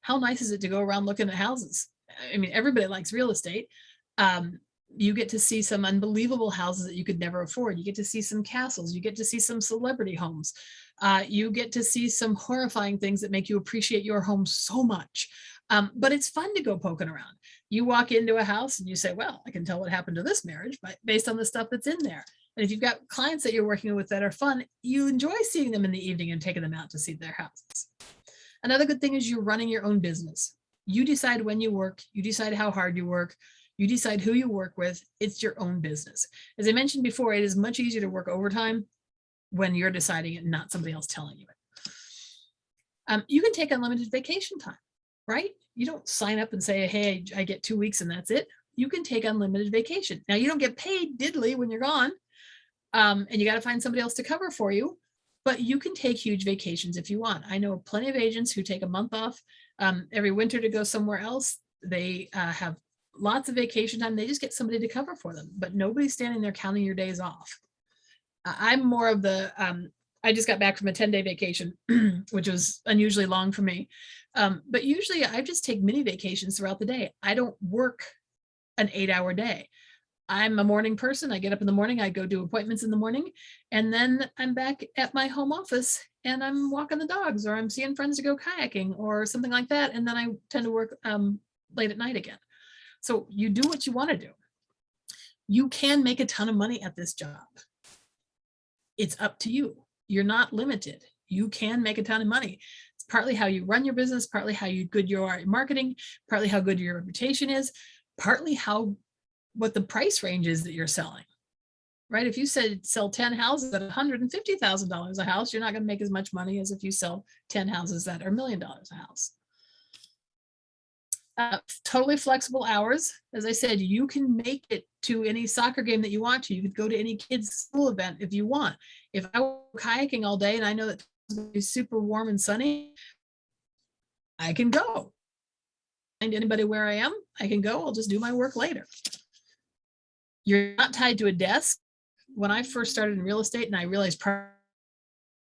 How nice is it to go around looking at houses? I mean, everybody likes real estate. Um, you get to see some unbelievable houses that you could never afford. You get to see some castles. You get to see some celebrity homes. Uh, you get to see some horrifying things that make you appreciate your home so much. Um, but it's fun to go poking around. You walk into a house and you say, well, I can tell what happened to this marriage but based on the stuff that's in there. And if you've got clients that you're working with that are fun, you enjoy seeing them in the evening and taking them out to see their houses. Another good thing is you're running your own business. You decide when you work, you decide how hard you work, you decide who you work with, it's your own business. As I mentioned before, it is much easier to work overtime when you're deciding it, not somebody else telling you it. Um, you can take unlimited vacation time, right? You don't sign up and say, hey, I get two weeks and that's it. You can take unlimited vacation. Now you don't get paid diddly when you're gone um, and you got to find somebody else to cover for you, but you can take huge vacations if you want. I know plenty of agents who take a month off um, every winter to go somewhere else. They uh, have lots of vacation time. They just get somebody to cover for them, but nobody's standing there counting your days off. I'm more of the, um, I just got back from a 10 day vacation, which was unusually long for me. Um, but usually I just take mini vacations throughout the day. I don't work an eight hour day. I'm a morning person. I get up in the morning, I go do appointments in the morning, and then I'm back at my home office and I'm walking the dogs or I'm seeing friends to go kayaking or something like that. And then I tend to work um, late at night again. So you do what you want to do. You can make a ton of money at this job. It's up to you. You're not limited. You can make a ton of money. Partly how you run your business, partly how you good you are at marketing, partly how good your reputation is, partly how what the price range is that you're selling. Right? If you said sell 10 houses at $150,000 a house, you're not going to make as much money as if you sell 10 houses that are a million dollars a house. Uh, totally flexible hours. As I said, you can make it to any soccer game that you want to. You could go to any kids school event if you want. If I were kayaking all day and I know that it's super warm and sunny, I can go. Find anybody where I am, I can go. I'll just do my work later. You're not tied to a desk. When I first started in real estate and I realized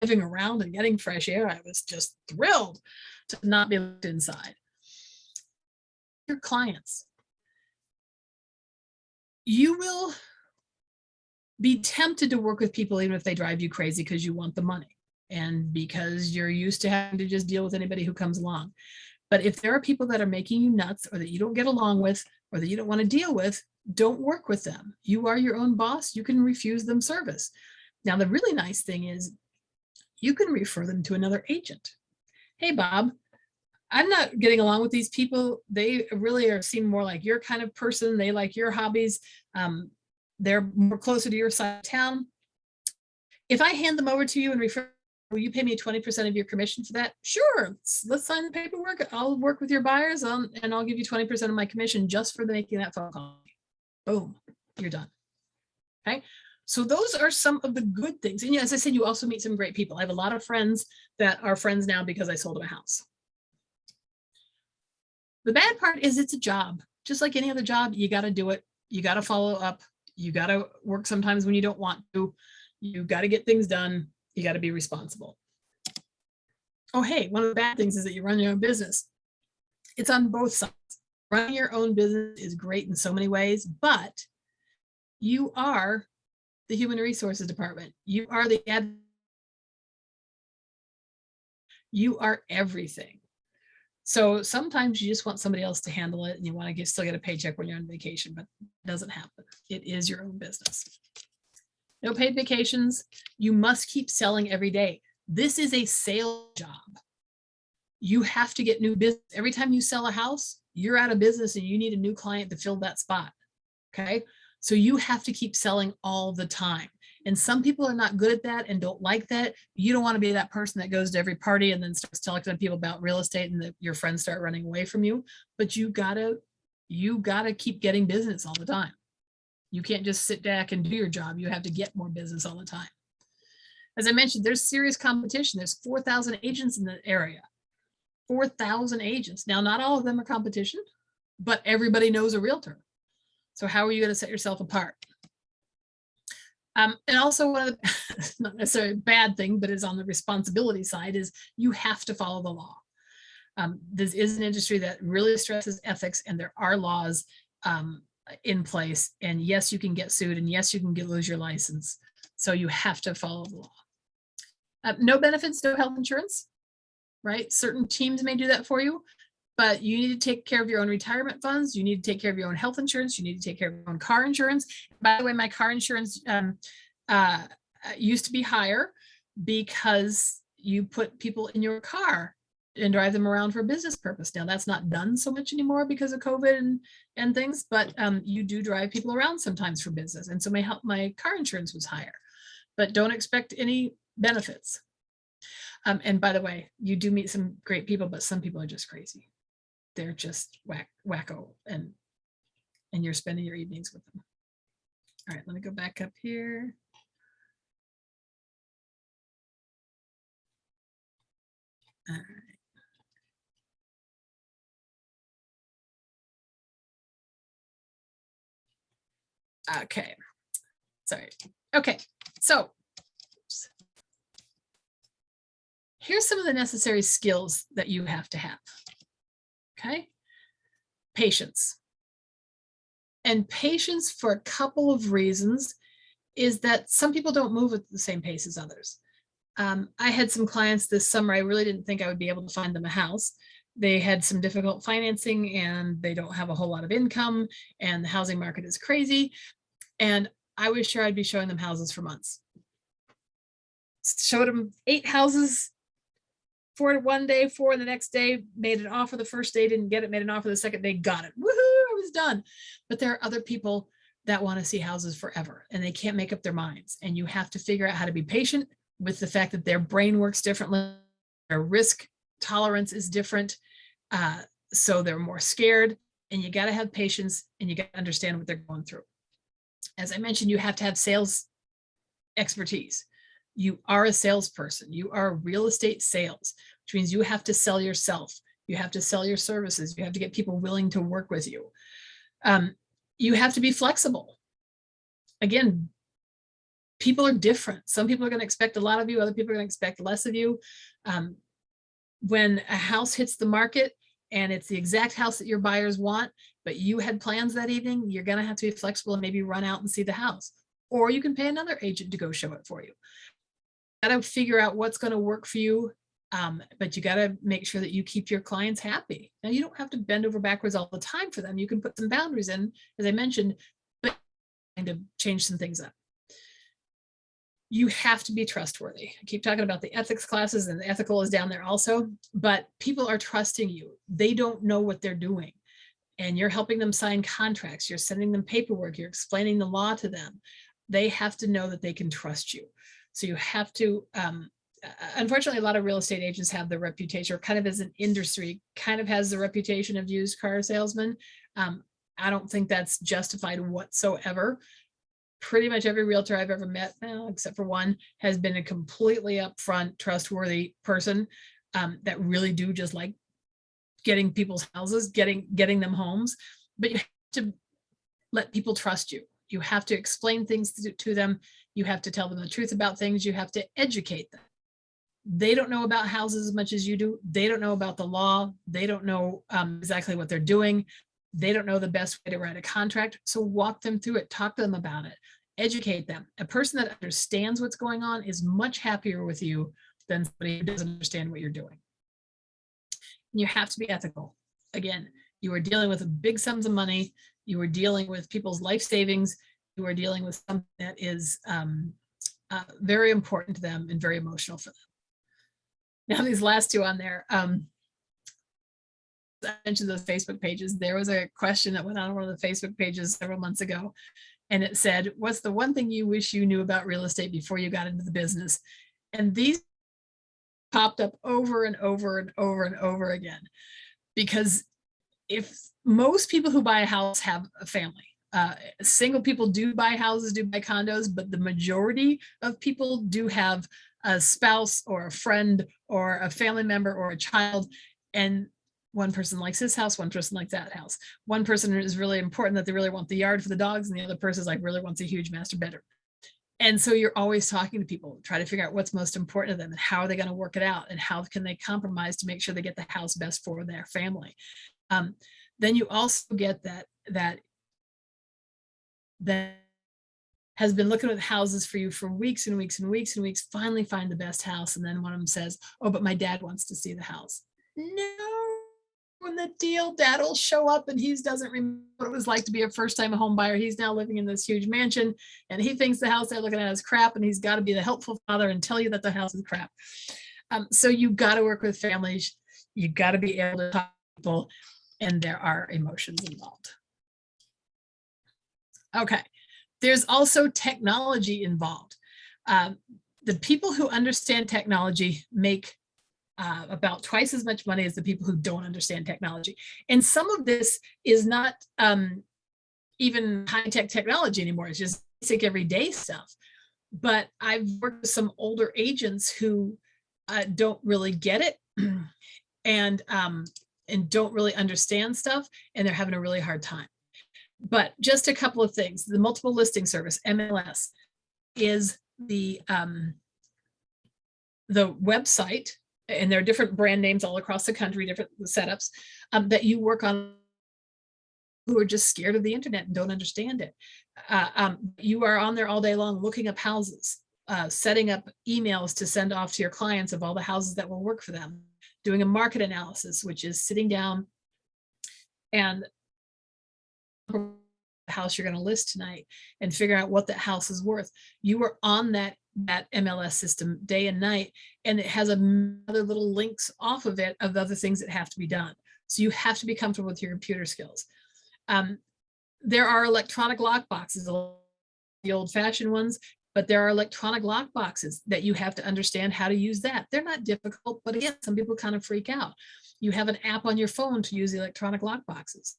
living around and getting fresh air, I was just thrilled to not be inside your clients. You will be tempted to work with people even if they drive you crazy because you want the money and because you're used to having to just deal with anybody who comes along. But if there are people that are making you nuts or that you don't get along with or that you don't want to deal with, don't work with them. You are your own boss. You can refuse them service. Now, the really nice thing is you can refer them to another agent. Hey, Bob, I'm not getting along with these people. They really are seem more like your kind of person. They like your hobbies. Um, they're more closer to your side of town. If I hand them over to you and refer, will you pay me 20% of your commission for that? Sure, let's, let's sign the paperwork. I'll work with your buyers and I'll give you 20% of my commission just for the making that phone call. Boom, you're done. Okay. So those are some of the good things. And yeah, as I said, you also meet some great people. I have a lot of friends that are friends now because I sold them a house. The bad part is it's a job. Just like any other job, you got to do it. You got to follow up. You got to work sometimes when you don't want to. You got to get things done. You got to be responsible. Oh, hey, one of the bad things is that you run your own business. It's on both sides. Running your own business is great in so many ways, but you are the human resources department. You are the ad. You are everything. So sometimes you just want somebody else to handle it and you want to get, still get a paycheck when you're on vacation, but it doesn't happen. It is your own business. No paid vacations. You must keep selling every day. This is a sales job. You have to get new business. Every time you sell a house, you're out of business and you need a new client to fill that spot. Okay. So you have to keep selling all the time. And some people are not good at that and don't like that. You don't want to be that person that goes to every party and then starts telling people about real estate and that your friends start running away from you. But you gotta, you gotta keep getting business all the time. You can't just sit back and do your job. You have to get more business all the time. As I mentioned, there's serious competition. There's 4,000 agents in the area. 4,000 agents. Now, not all of them are competition, but everybody knows a realtor. So how are you going to set yourself apart? Um, and also one of the, not necessarily a bad thing, but is on the responsibility side is you have to follow the law. Um, this is an industry that really stresses ethics and there are laws um, in place. And yes, you can get sued and yes, you can get, lose your license. So you have to follow the law. Uh, no benefits, no health insurance, right? Certain teams may do that for you, but you need to take care of your own retirement funds. You need to take care of your own health insurance. You need to take care of your own car insurance. By the way, my car insurance um, uh, used to be higher because you put people in your car and drive them around for business purpose. Now that's not done so much anymore because of COVID and, and things, but um, you do drive people around sometimes for business. And so my help, my car insurance was higher, but don't expect any benefits. Um, and by the way, you do meet some great people, but some people are just crazy. They're just whack, wacko and, and you're spending your evenings with them. All right, let me go back up here. All right. Okay, sorry. Okay, so here's some of the necessary skills that you have to have. Okay, patience. And patience for a couple of reasons is that some people don't move at the same pace as others. Um, I had some clients this summer, I really didn't think I would be able to find them a house they had some difficult financing and they don't have a whole lot of income and the housing market is crazy. And I was sure I'd be showing them houses for months. Showed them eight houses, four one day, four the next day, made an offer the first day, didn't get it, made an offer the second day, got it. Woohoo, I was done. But there are other people that want to see houses forever and they can't make up their minds. And you have to figure out how to be patient with the fact that their brain works differently, their risk tolerance is different. Uh, so they're more scared and you got to have patience and you got to understand what they're going through. As I mentioned, you have to have sales expertise. You are a salesperson. You are real estate sales, which means you have to sell yourself. You have to sell your services. You have to get people willing to work with you. Um, you have to be flexible. Again, people are different. Some people are going to expect a lot of you. Other people are going to expect less of you. Um, when a house hits the market and it's the exact house that your buyers want, but you had plans that evening, you're going to have to be flexible and maybe run out and see the house. Or you can pay another agent to go show it for you. Got to figure out what's going to work for you, um, but you got to make sure that you keep your clients happy. Now, you don't have to bend over backwards all the time for them. You can put some boundaries in, as I mentioned, but kind of change some things up you have to be trustworthy. I keep talking about the ethics classes and the ethical is down there also, but people are trusting you. They don't know what they're doing and you're helping them sign contracts. You're sending them paperwork. You're explaining the law to them. They have to know that they can trust you. So you have to, um, unfortunately, a lot of real estate agents have the reputation or kind of as an industry kind of has the reputation of used car salesman. Um, I don't think that's justified whatsoever pretty much every realtor I've ever met, well, except for one, has been a completely upfront, trustworthy person um, that really do just like getting people's houses, getting getting them homes. But you have to let people trust you. You have to explain things to, to them. You have to tell them the truth about things. You have to educate them. They don't know about houses as much as you do. They don't know about the law. They don't know um, exactly what they're doing. They don't know the best way to write a contract. So walk them through it, talk to them about it, educate them. A person that understands what's going on is much happier with you than somebody who doesn't understand what you're doing. You have to be ethical. Again, you are dealing with big sums of money. You are dealing with people's life savings. You are dealing with something that is um, uh, very important to them and very emotional for them. Now, these last two on there, um, I mentioned those Facebook pages. There was a question that went on one of the Facebook pages several months ago. And it said, what's the one thing you wish you knew about real estate before you got into the business? And these popped up over and over and over and over again. Because if most people who buy a house have a family, uh, single people do buy houses, do buy condos, but the majority of people do have a spouse or a friend or a family member or a child. And one person likes this house, one person likes that house. One person is really important that they really want the yard for the dogs and the other person is like really wants a huge master bedroom. And so you're always talking to people, try to figure out what's most important to them and how are they going to work it out and how can they compromise to make sure they get the house best for their family. Um, then you also get that that that has been looking at houses for you for weeks and weeks and weeks and weeks, finally find the best house. And then one of them says, oh, but my dad wants to see the house. No, when the deal, dad will show up and he doesn't remember what it was like to be a first time home buyer. He's now living in this huge mansion and he thinks the house they're looking at is crap and he's got to be the helpful father and tell you that the house is crap. Um, so you got to work with families. You got to be able to talk to people and there are emotions involved. Okay, there's also technology involved. Um, the people who understand technology make uh, about twice as much money as the people who don't understand technology. And some of this is not um, even high-tech technology anymore. It's just basic everyday stuff. But I've worked with some older agents who uh, don't really get it and um, and don't really understand stuff and they're having a really hard time. But just a couple of things, the multiple listing service, MLS, is the, um, the website, and there are different brand names all across the country, different setups, um, that you work on who are just scared of the internet and don't understand it. Uh, um, you are on there all day long looking up houses, uh, setting up emails to send off to your clients of all the houses that will work for them, doing a market analysis, which is sitting down and house you're going to list tonight and figure out what that house is worth. You are on that that MLS system day and night, and it has other little links off of it of other things that have to be done. So you have to be comfortable with your computer skills. Um, there are electronic lock boxes, the old fashioned ones, but there are electronic lock boxes that you have to understand how to use that. They're not difficult, but again, some people kind of freak out. You have an app on your phone to use electronic lock boxes.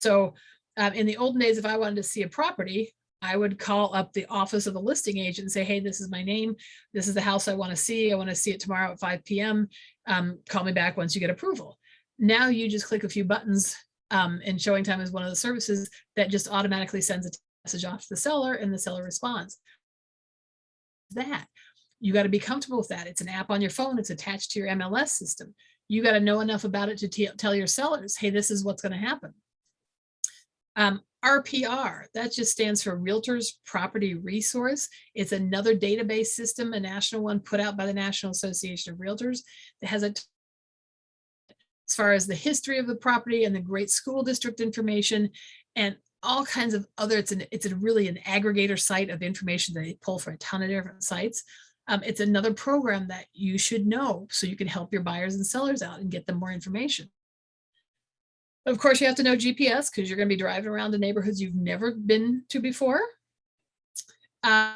So um, in the olden days, if I wanted to see a property, I would call up the office of the listing agent and say, hey, this is my name. This is the house I want to see. I want to see it tomorrow at 5 p.m. Um, call me back once you get approval. Now you just click a few buttons um, and ShowingTime is one of the services that just automatically sends a message off to the seller and the seller responds. That you got to be comfortable with that. It's an app on your phone. It's attached to your MLS system. You got to know enough about it to tell your sellers, hey, this is what's going to happen. Um, RPR, that just stands for Realtors Property Resource. It's another database system, a national one put out by the National Association of Realtors that has a as far as the history of the property and the great school district information and all kinds of other, it's an it's a really an aggregator site of information that they pull from a ton of different sites. Um, it's another program that you should know so you can help your buyers and sellers out and get them more information. Of course, you have to know GPS because you're going to be driving around the neighborhoods you've never been to before. Uh,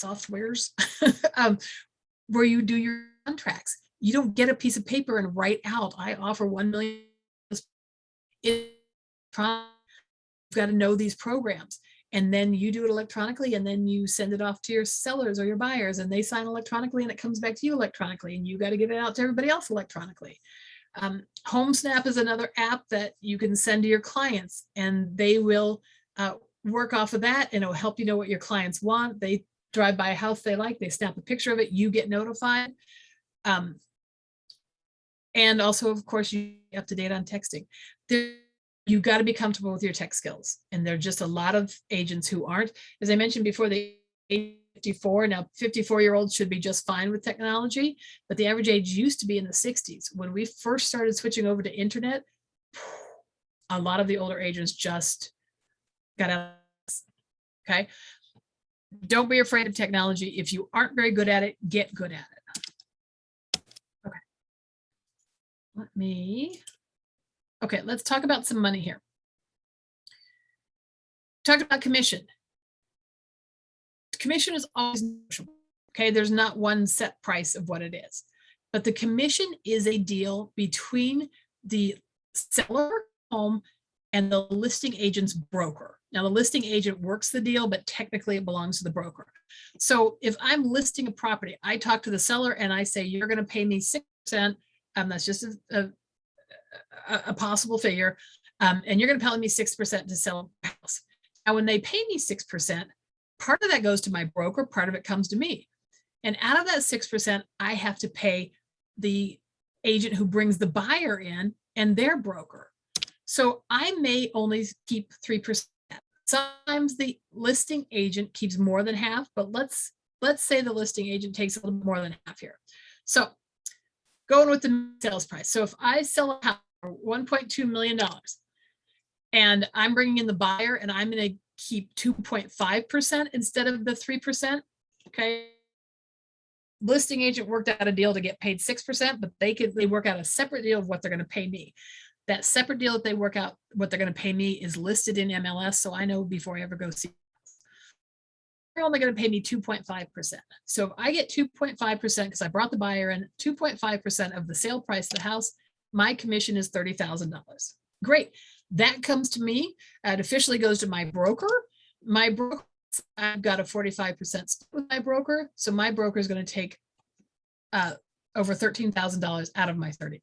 softwares um, where you do your contracts. You don't get a piece of paper and write out, I offer 1 million. You've got to know these programs and then you do it electronically and then you send it off to your sellers or your buyers and they sign electronically and it comes back to you electronically and you got to get it out to everybody else electronically. Um, HomeSnap is another app that you can send to your clients and they will uh, work off of that and it'll help you know what your clients want. They drive by a house they like, they snap a picture of it, you get notified. Um, and also, of course, you up to date on texting. You've got to be comfortable with your tech skills. And there are just a lot of agents who aren't. As I mentioned before, the 54, now 54 year olds should be just fine with technology, but the average age used to be in the 60s. When we first started switching over to internet, a lot of the older agents just got out. Okay. Don't be afraid of technology. If you aren't very good at it, get good at it. Okay. Let me, okay, let's talk about some money here. Talked about commission. Commission is always negotiable. Okay, there's not one set price of what it is. But the commission is a deal between the seller home and the listing agent's broker. Now, the listing agent works the deal, but technically it belongs to the broker. So if I'm listing a property, I talk to the seller and I say, you're going to pay me 6%. Um, that's just a, a, a- a possible figure. Um, and you're going to pay me 6% to sell a house. Now, when they pay me 6%, part of that goes to my broker, part of it comes to me. And out of that 6%, I have to pay the agent who brings the buyer in and their broker. So I may only keep 3%. Sometimes the listing agent keeps more than half, but let's let's say the listing agent takes a little more than half here. So going with the sales price. So if I sell a house for 1.2 million dollars and I'm bringing in the buyer and I'm going to keep 2.5% instead of the 3%, okay? Listing agent worked out a deal to get paid 6%, but they could, they work out a separate deal of what they're going to pay me. That separate deal that they work out, what they're going to pay me is listed in MLS. So I know before I ever go see. They're only going to pay me 2.5%. So if I get 2.5% because I brought the buyer in 2.5% of the sale price of the house, my commission is $30,000. Great. That comes to me. It officially goes to my broker. My broker, I've got a 45% split with my broker. So my broker is going to take uh, over $13,000 out of my 30.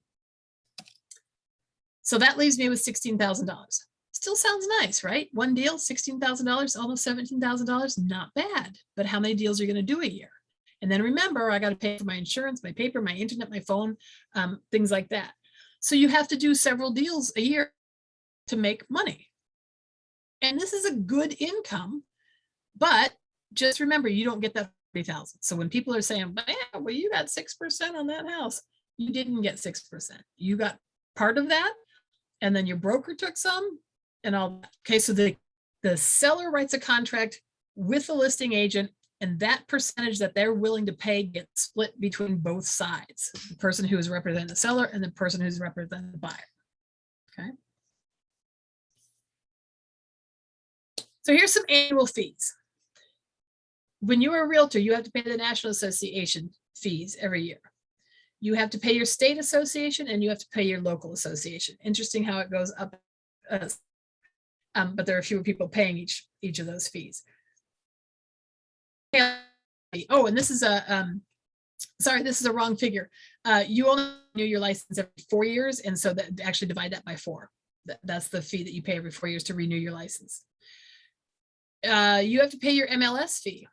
So that leaves me with $16,000. Still sounds nice, right? One deal, $16,000, almost $17,000, not bad. But how many deals are you going to do a year? And then remember, I got to pay for my insurance, my paper, my internet, my phone, um, things like that. So you have to do several deals a year to make money. And this is a good income, but just remember, you don't get that 30,000. So when people are saying, "Man, well, you got 6% on that house, you didn't get 6%. You got part of that, and then your broker took some and all. Okay, so the, the seller writes a contract with the listing agent and that percentage that they're willing to pay gets split between both sides, the person who is representing the seller and the person who's representing the buyer. Okay. So here's some annual fees. When you're a realtor, you have to pay the National Association fees every year. You have to pay your state association and you have to pay your local association. Interesting how it goes up. uh, um, but there are fewer people paying each each of those fees. Oh, and this is a, um, sorry, this is a wrong figure. Uh, you only renew your license every four years. And so that actually divide that by four. That, that's the fee that you pay every four years to renew your license. Uh, you have to pay your MLS fee.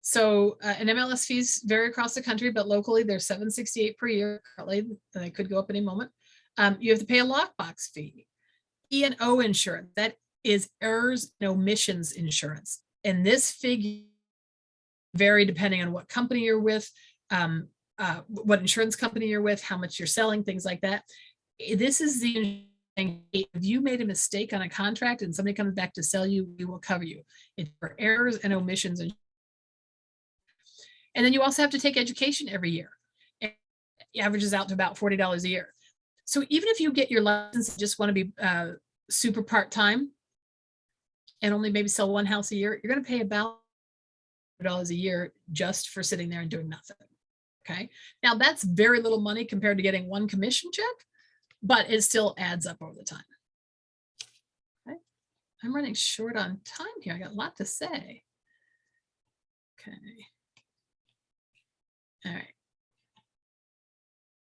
So uh, an MLS fees vary across the country, but locally they're 768 per year currently, and they could go up any moment. Um, you have to pay a lockbox fee. E and O insurance, that is errors and omissions insurance. And this figure vary depending on what company you're with, um, uh, what insurance company you're with, how much you're selling, things like that. This is the thing. If you made a mistake on a contract and somebody comes back to sell you, we will cover you. It's for errors and omissions. And and then you also have to take education every year. It averages out to about $40 a year. So even if you get your license and just want to be uh, super part-time and only maybe sell one house a year, you're going to pay about dollars a year just for sitting there and doing nothing. Okay. Now that's very little money compared to getting one commission check, but it still adds up over the time. Okay. I'm running short on time here. I got a lot to say. Okay. All right.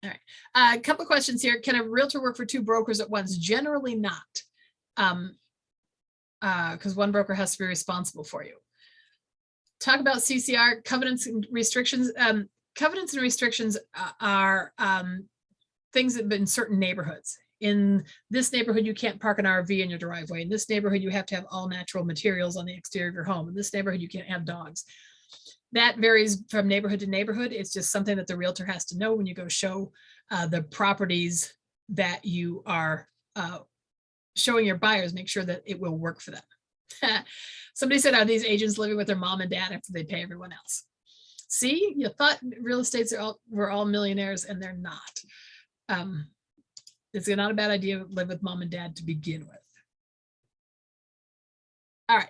All right. Uh, a couple of questions here. Can a realtor work for two brokers at once? Generally not. Um, because one broker has to be responsible for you talk about CCR covenants and restrictions. Um, covenants and restrictions uh, are um, things that in certain neighborhoods. In this neighborhood, you can't park an RV in your driveway. In this neighborhood, you have to have all natural materials on the exterior of your home. In this neighborhood, you can't have dogs. That varies from neighborhood to neighborhood. It's just something that the realtor has to know when you go show uh, the properties that you are uh, showing your buyers, make sure that it will work for them. Somebody said, are these agents living with their mom and dad after they pay everyone else? See, you thought real estates are all, were all millionaires and they're not. Um, it's not a bad idea to live with mom and dad to begin with. All right,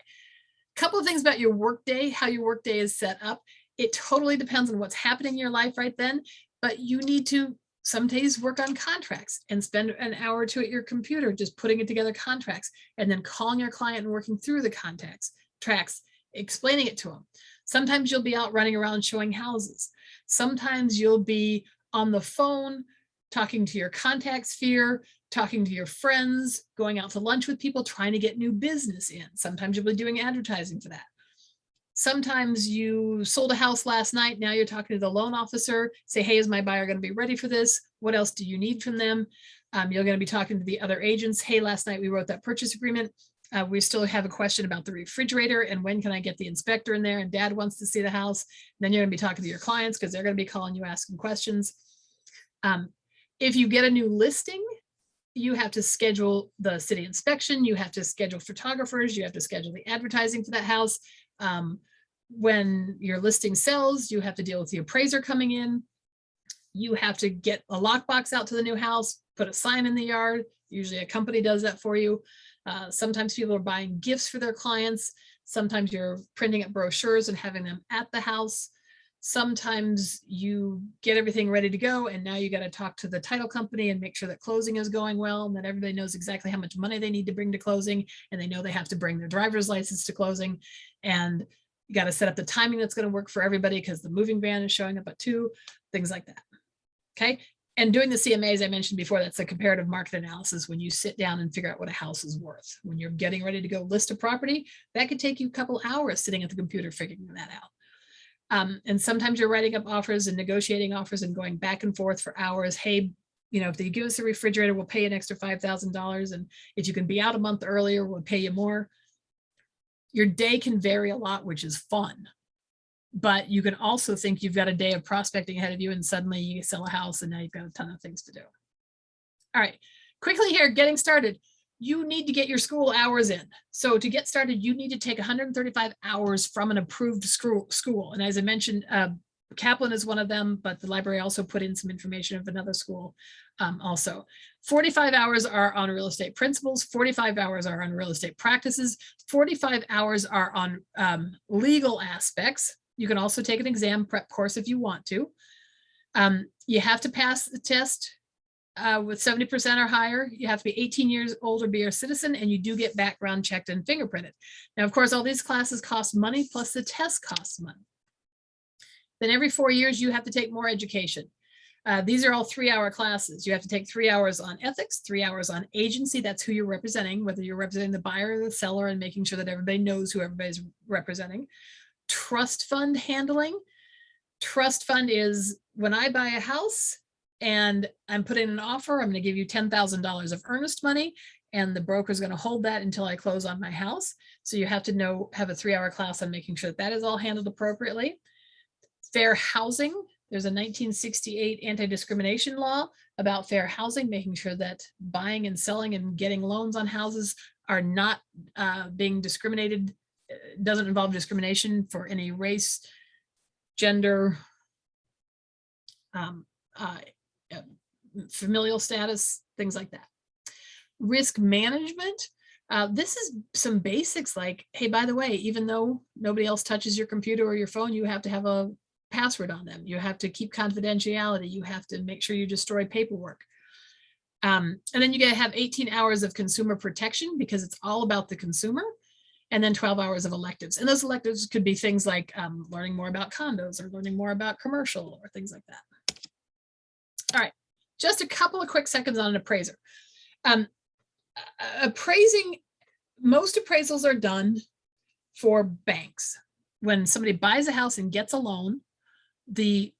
couple of things about your workday, how your workday is set up. It totally depends on what's happening in your life right then, but you need to some days work on contracts and spend an hour or two at your computer just putting it together contracts and then calling your client and working through the contacts tracks explaining it to them sometimes you'll be out running around showing houses. Sometimes you'll be on the phone talking to your contact sphere talking to your friends going out to lunch with people trying to get new business in. Sometimes you'll be doing advertising for that Sometimes you sold a house last night. Now you're talking to the loan officer, say, hey, is my buyer going to be ready for this? What else do you need from them? Um, you're going to be talking to the other agents. Hey, last night we wrote that purchase agreement. Uh, we still have a question about the refrigerator and when can I get the inspector in there? And dad wants to see the house. then you're going to be talking to your clients because they're going to be calling you asking questions. Um, if you get a new listing, you have to schedule the city inspection, you have to schedule photographers, you have to schedule the advertising for that house. Um, when you're listing sales, you have to deal with the appraiser coming in. You have to get a lockbox out to the new house, put a sign in the yard. Usually a company does that for you. Uh, sometimes people are buying gifts for their clients. Sometimes you're printing up brochures and having them at the house. Sometimes you get everything ready to go and now you got to talk to the title company and make sure that closing is going well and that everybody knows exactly how much money they need to bring to closing and they know they have to bring their driver's license to closing and you got to set up the timing that's going to work for everybody because the moving van is showing up at two, things like that. Okay. And doing the CMA, as I mentioned before, that's a comparative market analysis when you sit down and figure out what a house is worth. When you're getting ready to go list a property, that could take you a couple hours sitting at the computer figuring that out. Um, and sometimes you're writing up offers and negotiating offers and going back and forth for hours. Hey, you know, if they give us a refrigerator, we'll pay an extra $5,000. And if you can be out a month earlier, we'll pay you more your day can vary a lot, which is fun. But you can also think you've got a day of prospecting ahead of you and suddenly you sell a house and now you've got a ton of things to do. All right, quickly here, getting started. You need to get your school hours in. So to get started, you need to take 135 hours from an approved school. And as I mentioned, uh, Kaplan is one of them, but the library also put in some information of another school um, also. 45 hours are on real estate principles, 45 hours are on real estate practices, 45 hours are on um, legal aspects. You can also take an exam prep course if you want to. Um, you have to pass the test uh, with 70% or higher. You have to be 18 years old or be a citizen, and you do get background checked and fingerprinted. Now, of course, all these classes cost money, plus the test costs money. Then every four years, you have to take more education. Uh, these are all three hour classes. You have to take three hours on ethics, three hours on agency. That's who you're representing, whether you're representing the buyer or the seller and making sure that everybody knows who everybody's representing. Trust fund handling. Trust fund is when I buy a house and I'm putting an offer, I'm going to give you $10,000 of earnest money and the broker is going to hold that until I close on my house. So you have to know, have a three hour class on making sure that, that is all handled appropriately. Fair housing. There's a 1968 anti-discrimination law about fair housing, making sure that buying and selling and getting loans on houses are not uh, being discriminated, uh, doesn't involve discrimination for any race, gender, um, uh, uh familial status, things like that. Risk management. Uh, this is some basics like, hey, by the way, even though nobody else touches your computer or your phone, you have to have a password on them. You have to keep confidentiality. You have to make sure you destroy paperwork. Um, and then you get to have 18 hours of consumer protection because it's all about the consumer and then 12 hours of electives. And those electives could be things like um, learning more about condos or learning more about commercial or things like that. All right, just a couple of quick seconds on an appraiser. Um, appraising, most appraisals are done for banks. When somebody buys a house and gets a loan, the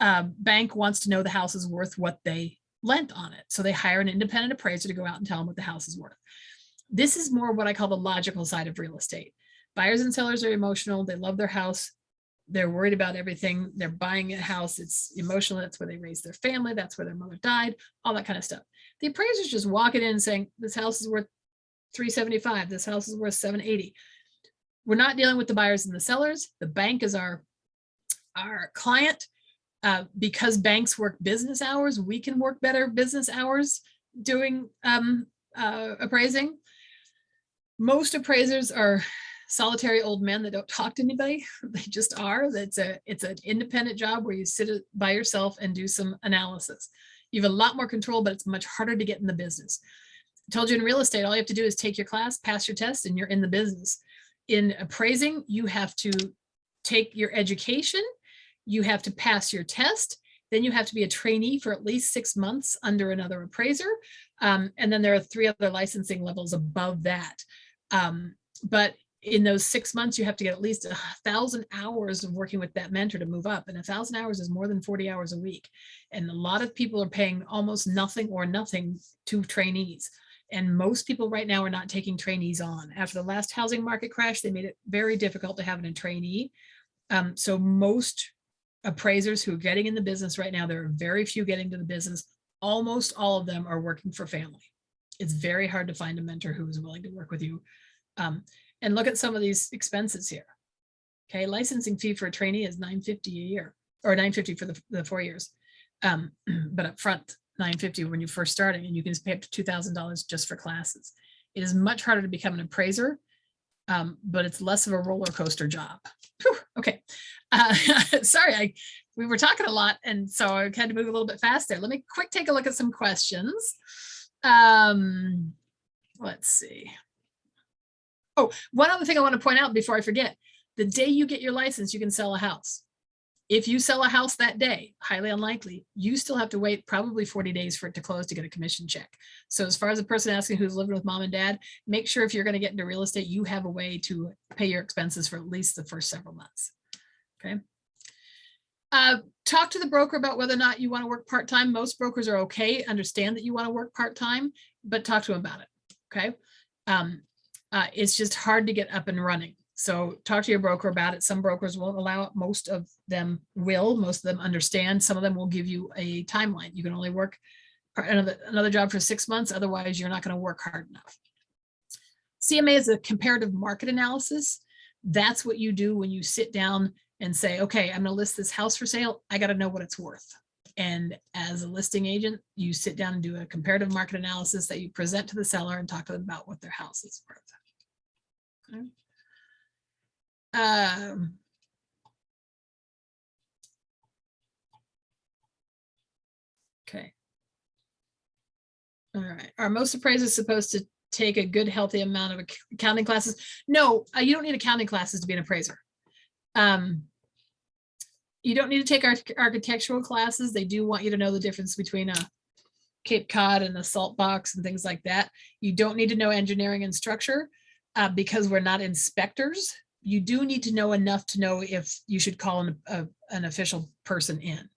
uh, bank wants to know the house is worth what they lent on it. So they hire an independent appraiser to go out and tell them what the house is worth. This is more what I call the logical side of real estate. Buyers and sellers are emotional. They love their house. They're worried about everything. They're buying a house. It's emotional. That's where they raised their family. That's where their mother died, all that kind of stuff. The appraiser's just walking in and saying, this house is worth three seventy-five, this house is worth seven eighty. We're not dealing with the buyers and the sellers. The bank is our, our client. Uh, because banks work business hours, we can work better business hours doing um, uh, appraising. Most appraisers are solitary old men that don't talk to anybody. They just are. That's a, it's an independent job where you sit by yourself and do some analysis. You have a lot more control, but it's much harder to get in the business. I told you in real estate, all you have to do is take your class, pass your test, and you're in the business. In appraising, you have to take your education, you have to pass your test, then you have to be a trainee for at least six months under another appraiser. Um, and then there are three other licensing levels above that. Um, but in those six months, you have to get at least a thousand hours of working with that mentor to move up. And a thousand hours is more than 40 hours a week. And a lot of people are paying almost nothing or nothing to trainees. And most people right now are not taking trainees on. After the last housing market crash, they made it very difficult to have a trainee. Um, so most appraisers who are getting in the business right now, there are very few getting to the business. Almost all of them are working for family. It's very hard to find a mentor who is willing to work with you. Um, and look at some of these expenses here. Okay, licensing fee for a trainee is 950 a year or 950 for the, the four years. Um, but up front, 950 when you're first starting and you can pay up to $2,000 just for classes. It is much harder to become an appraiser, um, but it's less of a roller coaster job. Whew, okay, uh, sorry, I we were talking a lot and so I had to move a little bit faster. Let me quick take a look at some questions. Um, let's see. Oh, one other thing I want to point out before I forget, the day you get your license, you can sell a house. If you sell a house that day, highly unlikely, you still have to wait probably 40 days for it to close to get a commission check. So as far as the person asking who's living with mom and dad, make sure if you're going to get into real estate, you have a way to pay your expenses for at least the first several months. Okay. Uh, talk to the broker about whether or not you want to work part-time. Most brokers are okay, understand that you want to work part-time, but talk to them about it. Okay. Um, uh, it's just hard to get up and running. So talk to your broker about it. Some brokers won't allow it. Most of them will. Most of them understand. Some of them will give you a timeline. You can only work another, another job for six months. Otherwise, you're not going to work hard enough. CMA is a comparative market analysis. That's what you do when you sit down and say, okay, I'm going to list this house for sale. I got to know what it's worth. And as a listing agent, you sit down and do a comparative market analysis that you present to the seller and talk to them about what their house is worth. Okay. Um, Okay. All right. Are most appraisers supposed to take a good, healthy amount of accounting classes? No, uh, you don't need accounting classes to be an appraiser. Um, you don't need to take arch- architectural classes. They do want you to know the difference between a Cape Cod and a salt box and things like that. You don't need to know engineering and structure uh, because we're not inspectors. You do need to know enough to know if you should call an, a, an official person in.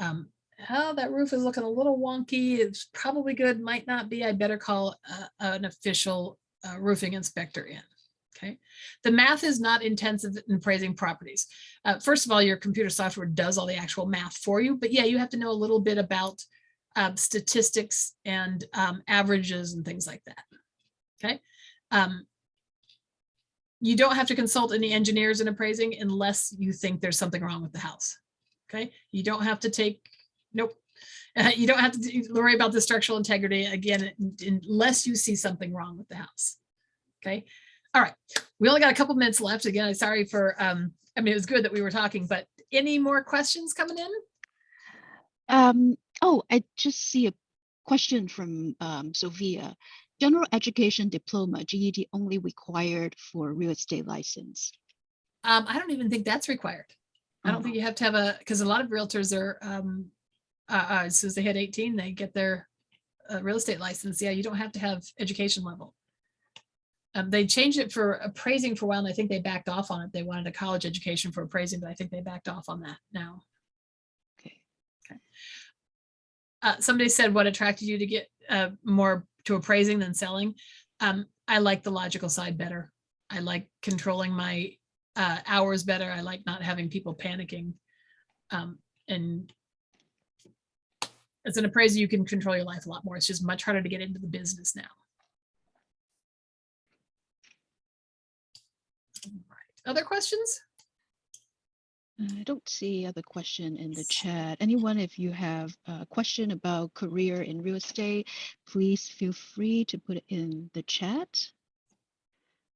Um, oh, that roof is looking a little wonky. It's probably good, might not be. I better call uh, an official uh, roofing inspector in. Okay. The math is not intensive in appraising properties. Uh, first of all, your computer software does all the actual math for you, but yeah, you have to know a little bit about um, statistics and um, averages and things like that. Okay. Um, you don't have to consult any engineers in appraising unless you think there's something wrong with the house. Okay. You don't have to take, nope. Uh, you don't have to worry about the structural integrity again, unless you see something wrong with the house. Okay. All right. We only got a couple minutes left. Again, sorry for, um, I mean, it was good that we were talking, but any more questions coming in? Um, oh, I just see a question from um, Sophia. General education diploma, GED only required for real estate license. Um, I don't even think that's required. I don't Oh. think you have to have a, because a lot of realtors are, um, uh, uh, as soon as they hit eighteen, they get their uh, real estate license. Yeah, you don't have to have education level. Um, they changed it for appraising for a while and I think they backed off on it. They wanted a college education for appraising, but I think they backed off on that now. Okay. Uh, somebody said what attracted you to get, uh, more to appraising than selling. Um, I like the logical side better. I like controlling my, uh, hours better. I like not having people panicking. Um, and as an appraiser, you can control your life a lot more. It's just much harder to get into the business now. Other questions? I don't see other question in the chat. Anyone, if you have a question about career in real estate, please feel free to put it in the chat.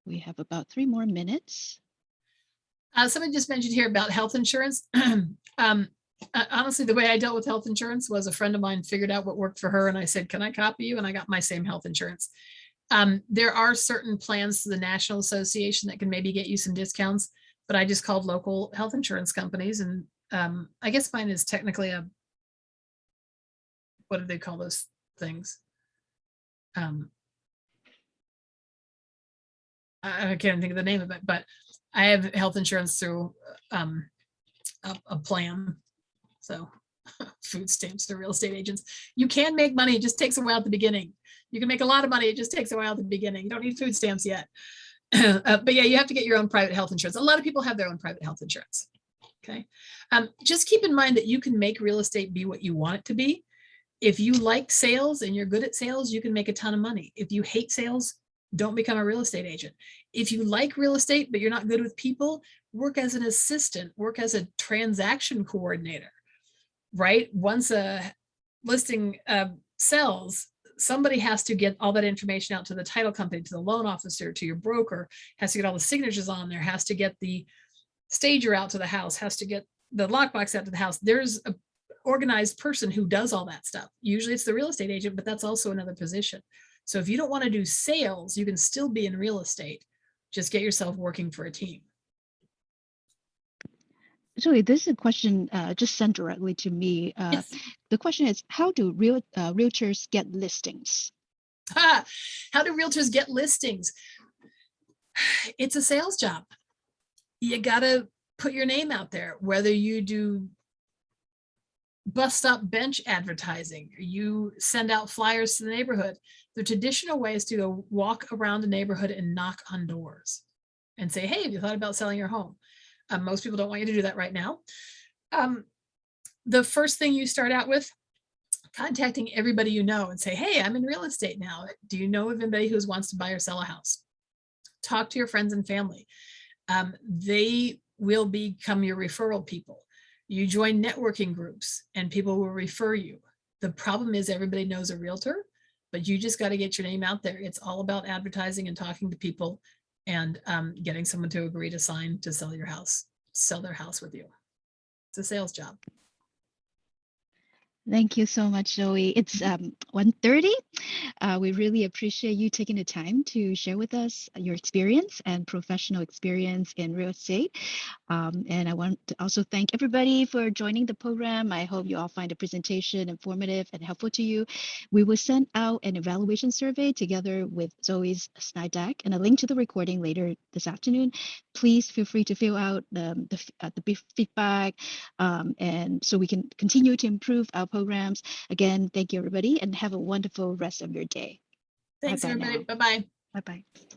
We have about three more minutes. Uh, someone just mentioned here about health insurance. um, uh, honestly, the way I dealt with health insurance was a friend of mine figured out what worked for her and I said, can I copy you? And I got my same health insurance. Um, there are certain plans to the National Association that can maybe get you some discounts, but I just called local health insurance companies and um, I guess mine is technically a, what do they call those things? Um, I can't think of the name of it, but I have health insurance through um, a, a plan. So food stamps to real estate agents. You can make money. It just takes a while at the beginning. You can make a lot of money. It just takes a while at the beginning. You don't need food stamps yet. uh, but yeah, you have to get your own private health insurance. A lot of people have their own private health insurance. Okay. Um, just keep in mind that you can make real estate be what you want it to be. If you like sales and you're good at sales, you can make a ton of money. If you hate sales, don't become a real estate agent. If you like real estate, but you're not good with people, work as an assistant, work as a transaction coordinator, right? Once a listing uh, sells, somebody has to get all that information out to the title company, to the loan officer, to your broker, has to get all the signatures on there, has to get the stager out to the house, has to get the lockbox out to the house. There's a organized person who does all that stuff. Usually it's the real estate agent, but that's also another position. So if you don't want to do sales, you can still be in real estate. Just get yourself working for a team. Zoe, this is a question uh, just sent directly to me. Uh, Yes. The question is, how do real uh, realtors get listings? Ah, How do realtors get listings? It's a sales job. You gotta put your name out there, whether you do bus stop bench advertising, you send out flyers to the neighborhood. The traditional way is to go walk around the neighborhood and knock on doors and say, hey, have you thought about selling your home? Uh, most people don't want you to do that right now. Um, the first thing you start out with contacting everybody you know and say, hey, I'm in real estate now. Do you know of anybody who wants to buy or sell a house? Talk to your friends and family. Um, they will become your referral people. You join networking groups and people will refer you. The problem is everybody knows a realtor, but you just got to get your name out there. It's all about advertising and talking to people and um, getting someone to agree to sign to sell your house, sell their house with you. It's a sales job. Thank you so much, Zoe. It's um, 1.30. Uh, we really appreciate you taking the time to share with us your experience and professional experience in real estate. Um, and I want to also thank everybody for joining the program. I hope you all find the presentation informative and helpful to you. We will send out an evaluation survey together with Zoe's slide deck and a link to the recording later this afternoon. Please feel free to fill out um, the, uh, the feedback um, and so we can continue to improve our programs. Again, thank you everybody and have a wonderful rest of your day. Thanks, Bye-bye everybody. now. Bye-bye. Bye bye.